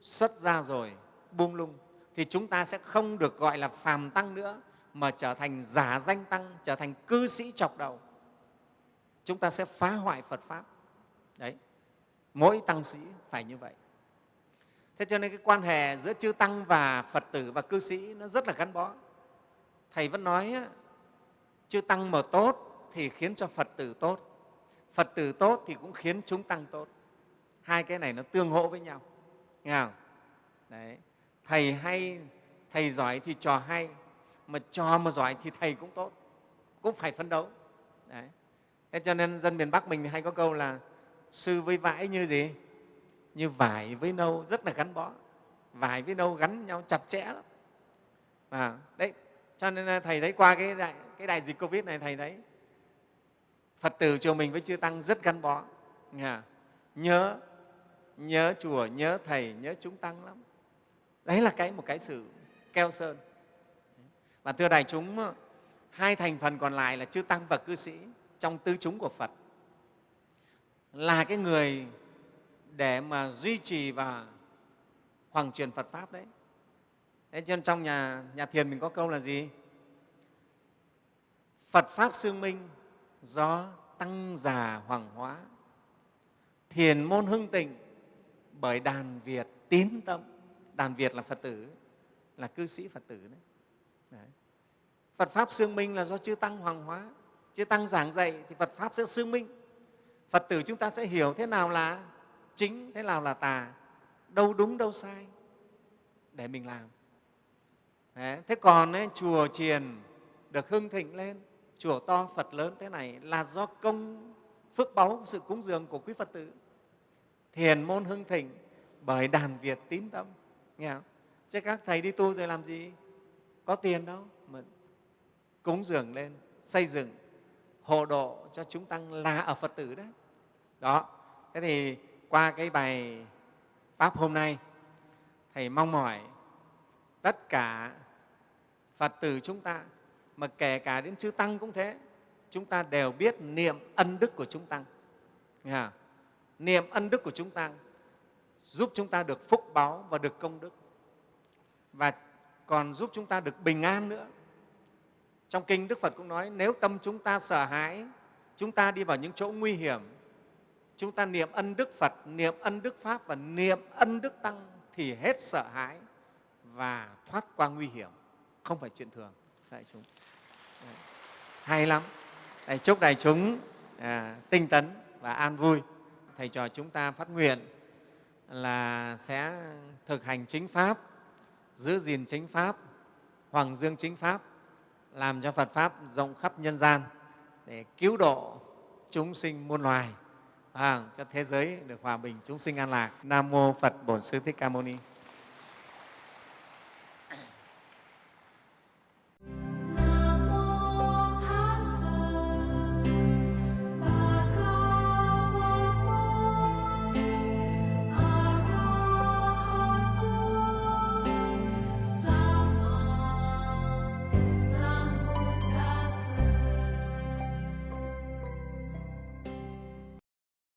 xuất ra rồi buông lung thì chúng ta sẽ không được gọi là phàm tăng nữa mà trở thành giả danh tăng trở thành cư sĩ chọc đầu. Chúng ta sẽ phá hoại phật pháp. Đấy. Mỗi tăng sĩ phải như vậy thế cho nên cái quan hệ giữa chư tăng và phật tử và cư sĩ nó rất là gắn bó. Thầy vẫn nói chư tăng mà tốt thì khiến cho phật tử tốt. Phật tử tốt thì cũng khiến chúng tăng tốt. Hai cái này nó tương hỗ với nhau. Nghe không? Đấy. Thầy hay, thầy giỏi thì trò hay, mà trò mà giỏi thì thầy cũng tốt, cũng phải phấn đấu. Đấy. thế cho nên dân miền bắc mình hay có câu là sư với vải như gì? Như vải với nâu rất là gắn bó. Vải với nâu gắn nhau chặt chẽ lắm. À, đấy cho nên à, thầy thấy qua cái đại, cái đại dịch covid này thầy thấy phật tử chùa mình với chư tăng rất gắn bó. Nhớ nhớ chùa nhớ thầy nhớ chúng tăng lắm. Đấy là cái một cái sự keo sơn. Và thưa đại chúng hai thành phần còn lại là chư tăng và cư sĩ trong tứ chúng của phật. Là cái người để mà duy trì và hoàng truyền phật pháp đấy. Thế cho nên trong nhà, nhà thiền mình có câu là gì? Phật pháp xương minh do tăng già hoàng hóa thiền môn hưng tịnh bởi đàn việt tín tâm. Đàn việt là phật tử là cư sĩ phật tử đấy, đấy. phật pháp xương minh là do chư tăng hoàng hóa chư tăng giảng dạy thì phật pháp sẽ xương minh. Phật tử chúng ta sẽ hiểu thế nào là chính thế nào là tà đâu đúng đâu sai để mình làm đấy. thế còn ấy, chùa chiền được hưng thịnh lên chùa to phật lớn thế này là do công phước báu sự cúng dường của quý phật tử thiền môn hưng thịnh bởi đàn việt tín tâm nghe không? chứ các thầy đi tu rồi làm gì có tiền đâu mà cúng dường lên xây dựng hộ độ cho chúng tăng là ở phật tử đấy đó thế thì qua cái bài pháp hôm nay, thầy mong mỏi tất cả phật tử chúng ta, mà kể cả đến chư tăng cũng thế, chúng ta đều biết niệm ân đức của chúng tăng. Nghe niệm ân đức của chúng tăng giúp chúng ta được phúc báo và được công đức. Và còn giúp chúng ta được bình an nữa. Trong kinh đức phật cũng nói, nếu tâm chúng ta sợ hãi, chúng ta đi vào những chỗ nguy hiểm chúng ta niệm ân đức phật niệm ân đức pháp và niệm ân đức tăng thì hết sợ hãi và thoát qua nguy hiểm. Không phải chuyện thường đại chúng. Hay lắm. Đấy, chúc đại chúng à, tinh tấn và an vui. Thầy trò chúng ta phát nguyện là sẽ thực hành chính pháp giữ gìn chính pháp hoàng dương chính pháp làm cho phật pháp rộng khắp nhân gian để cứu độ chúng sinh muôn loài à, cho thế giới được hòa bình chúng sinh an lạc. Nam mô phật bổn sư thích ca mâu ni.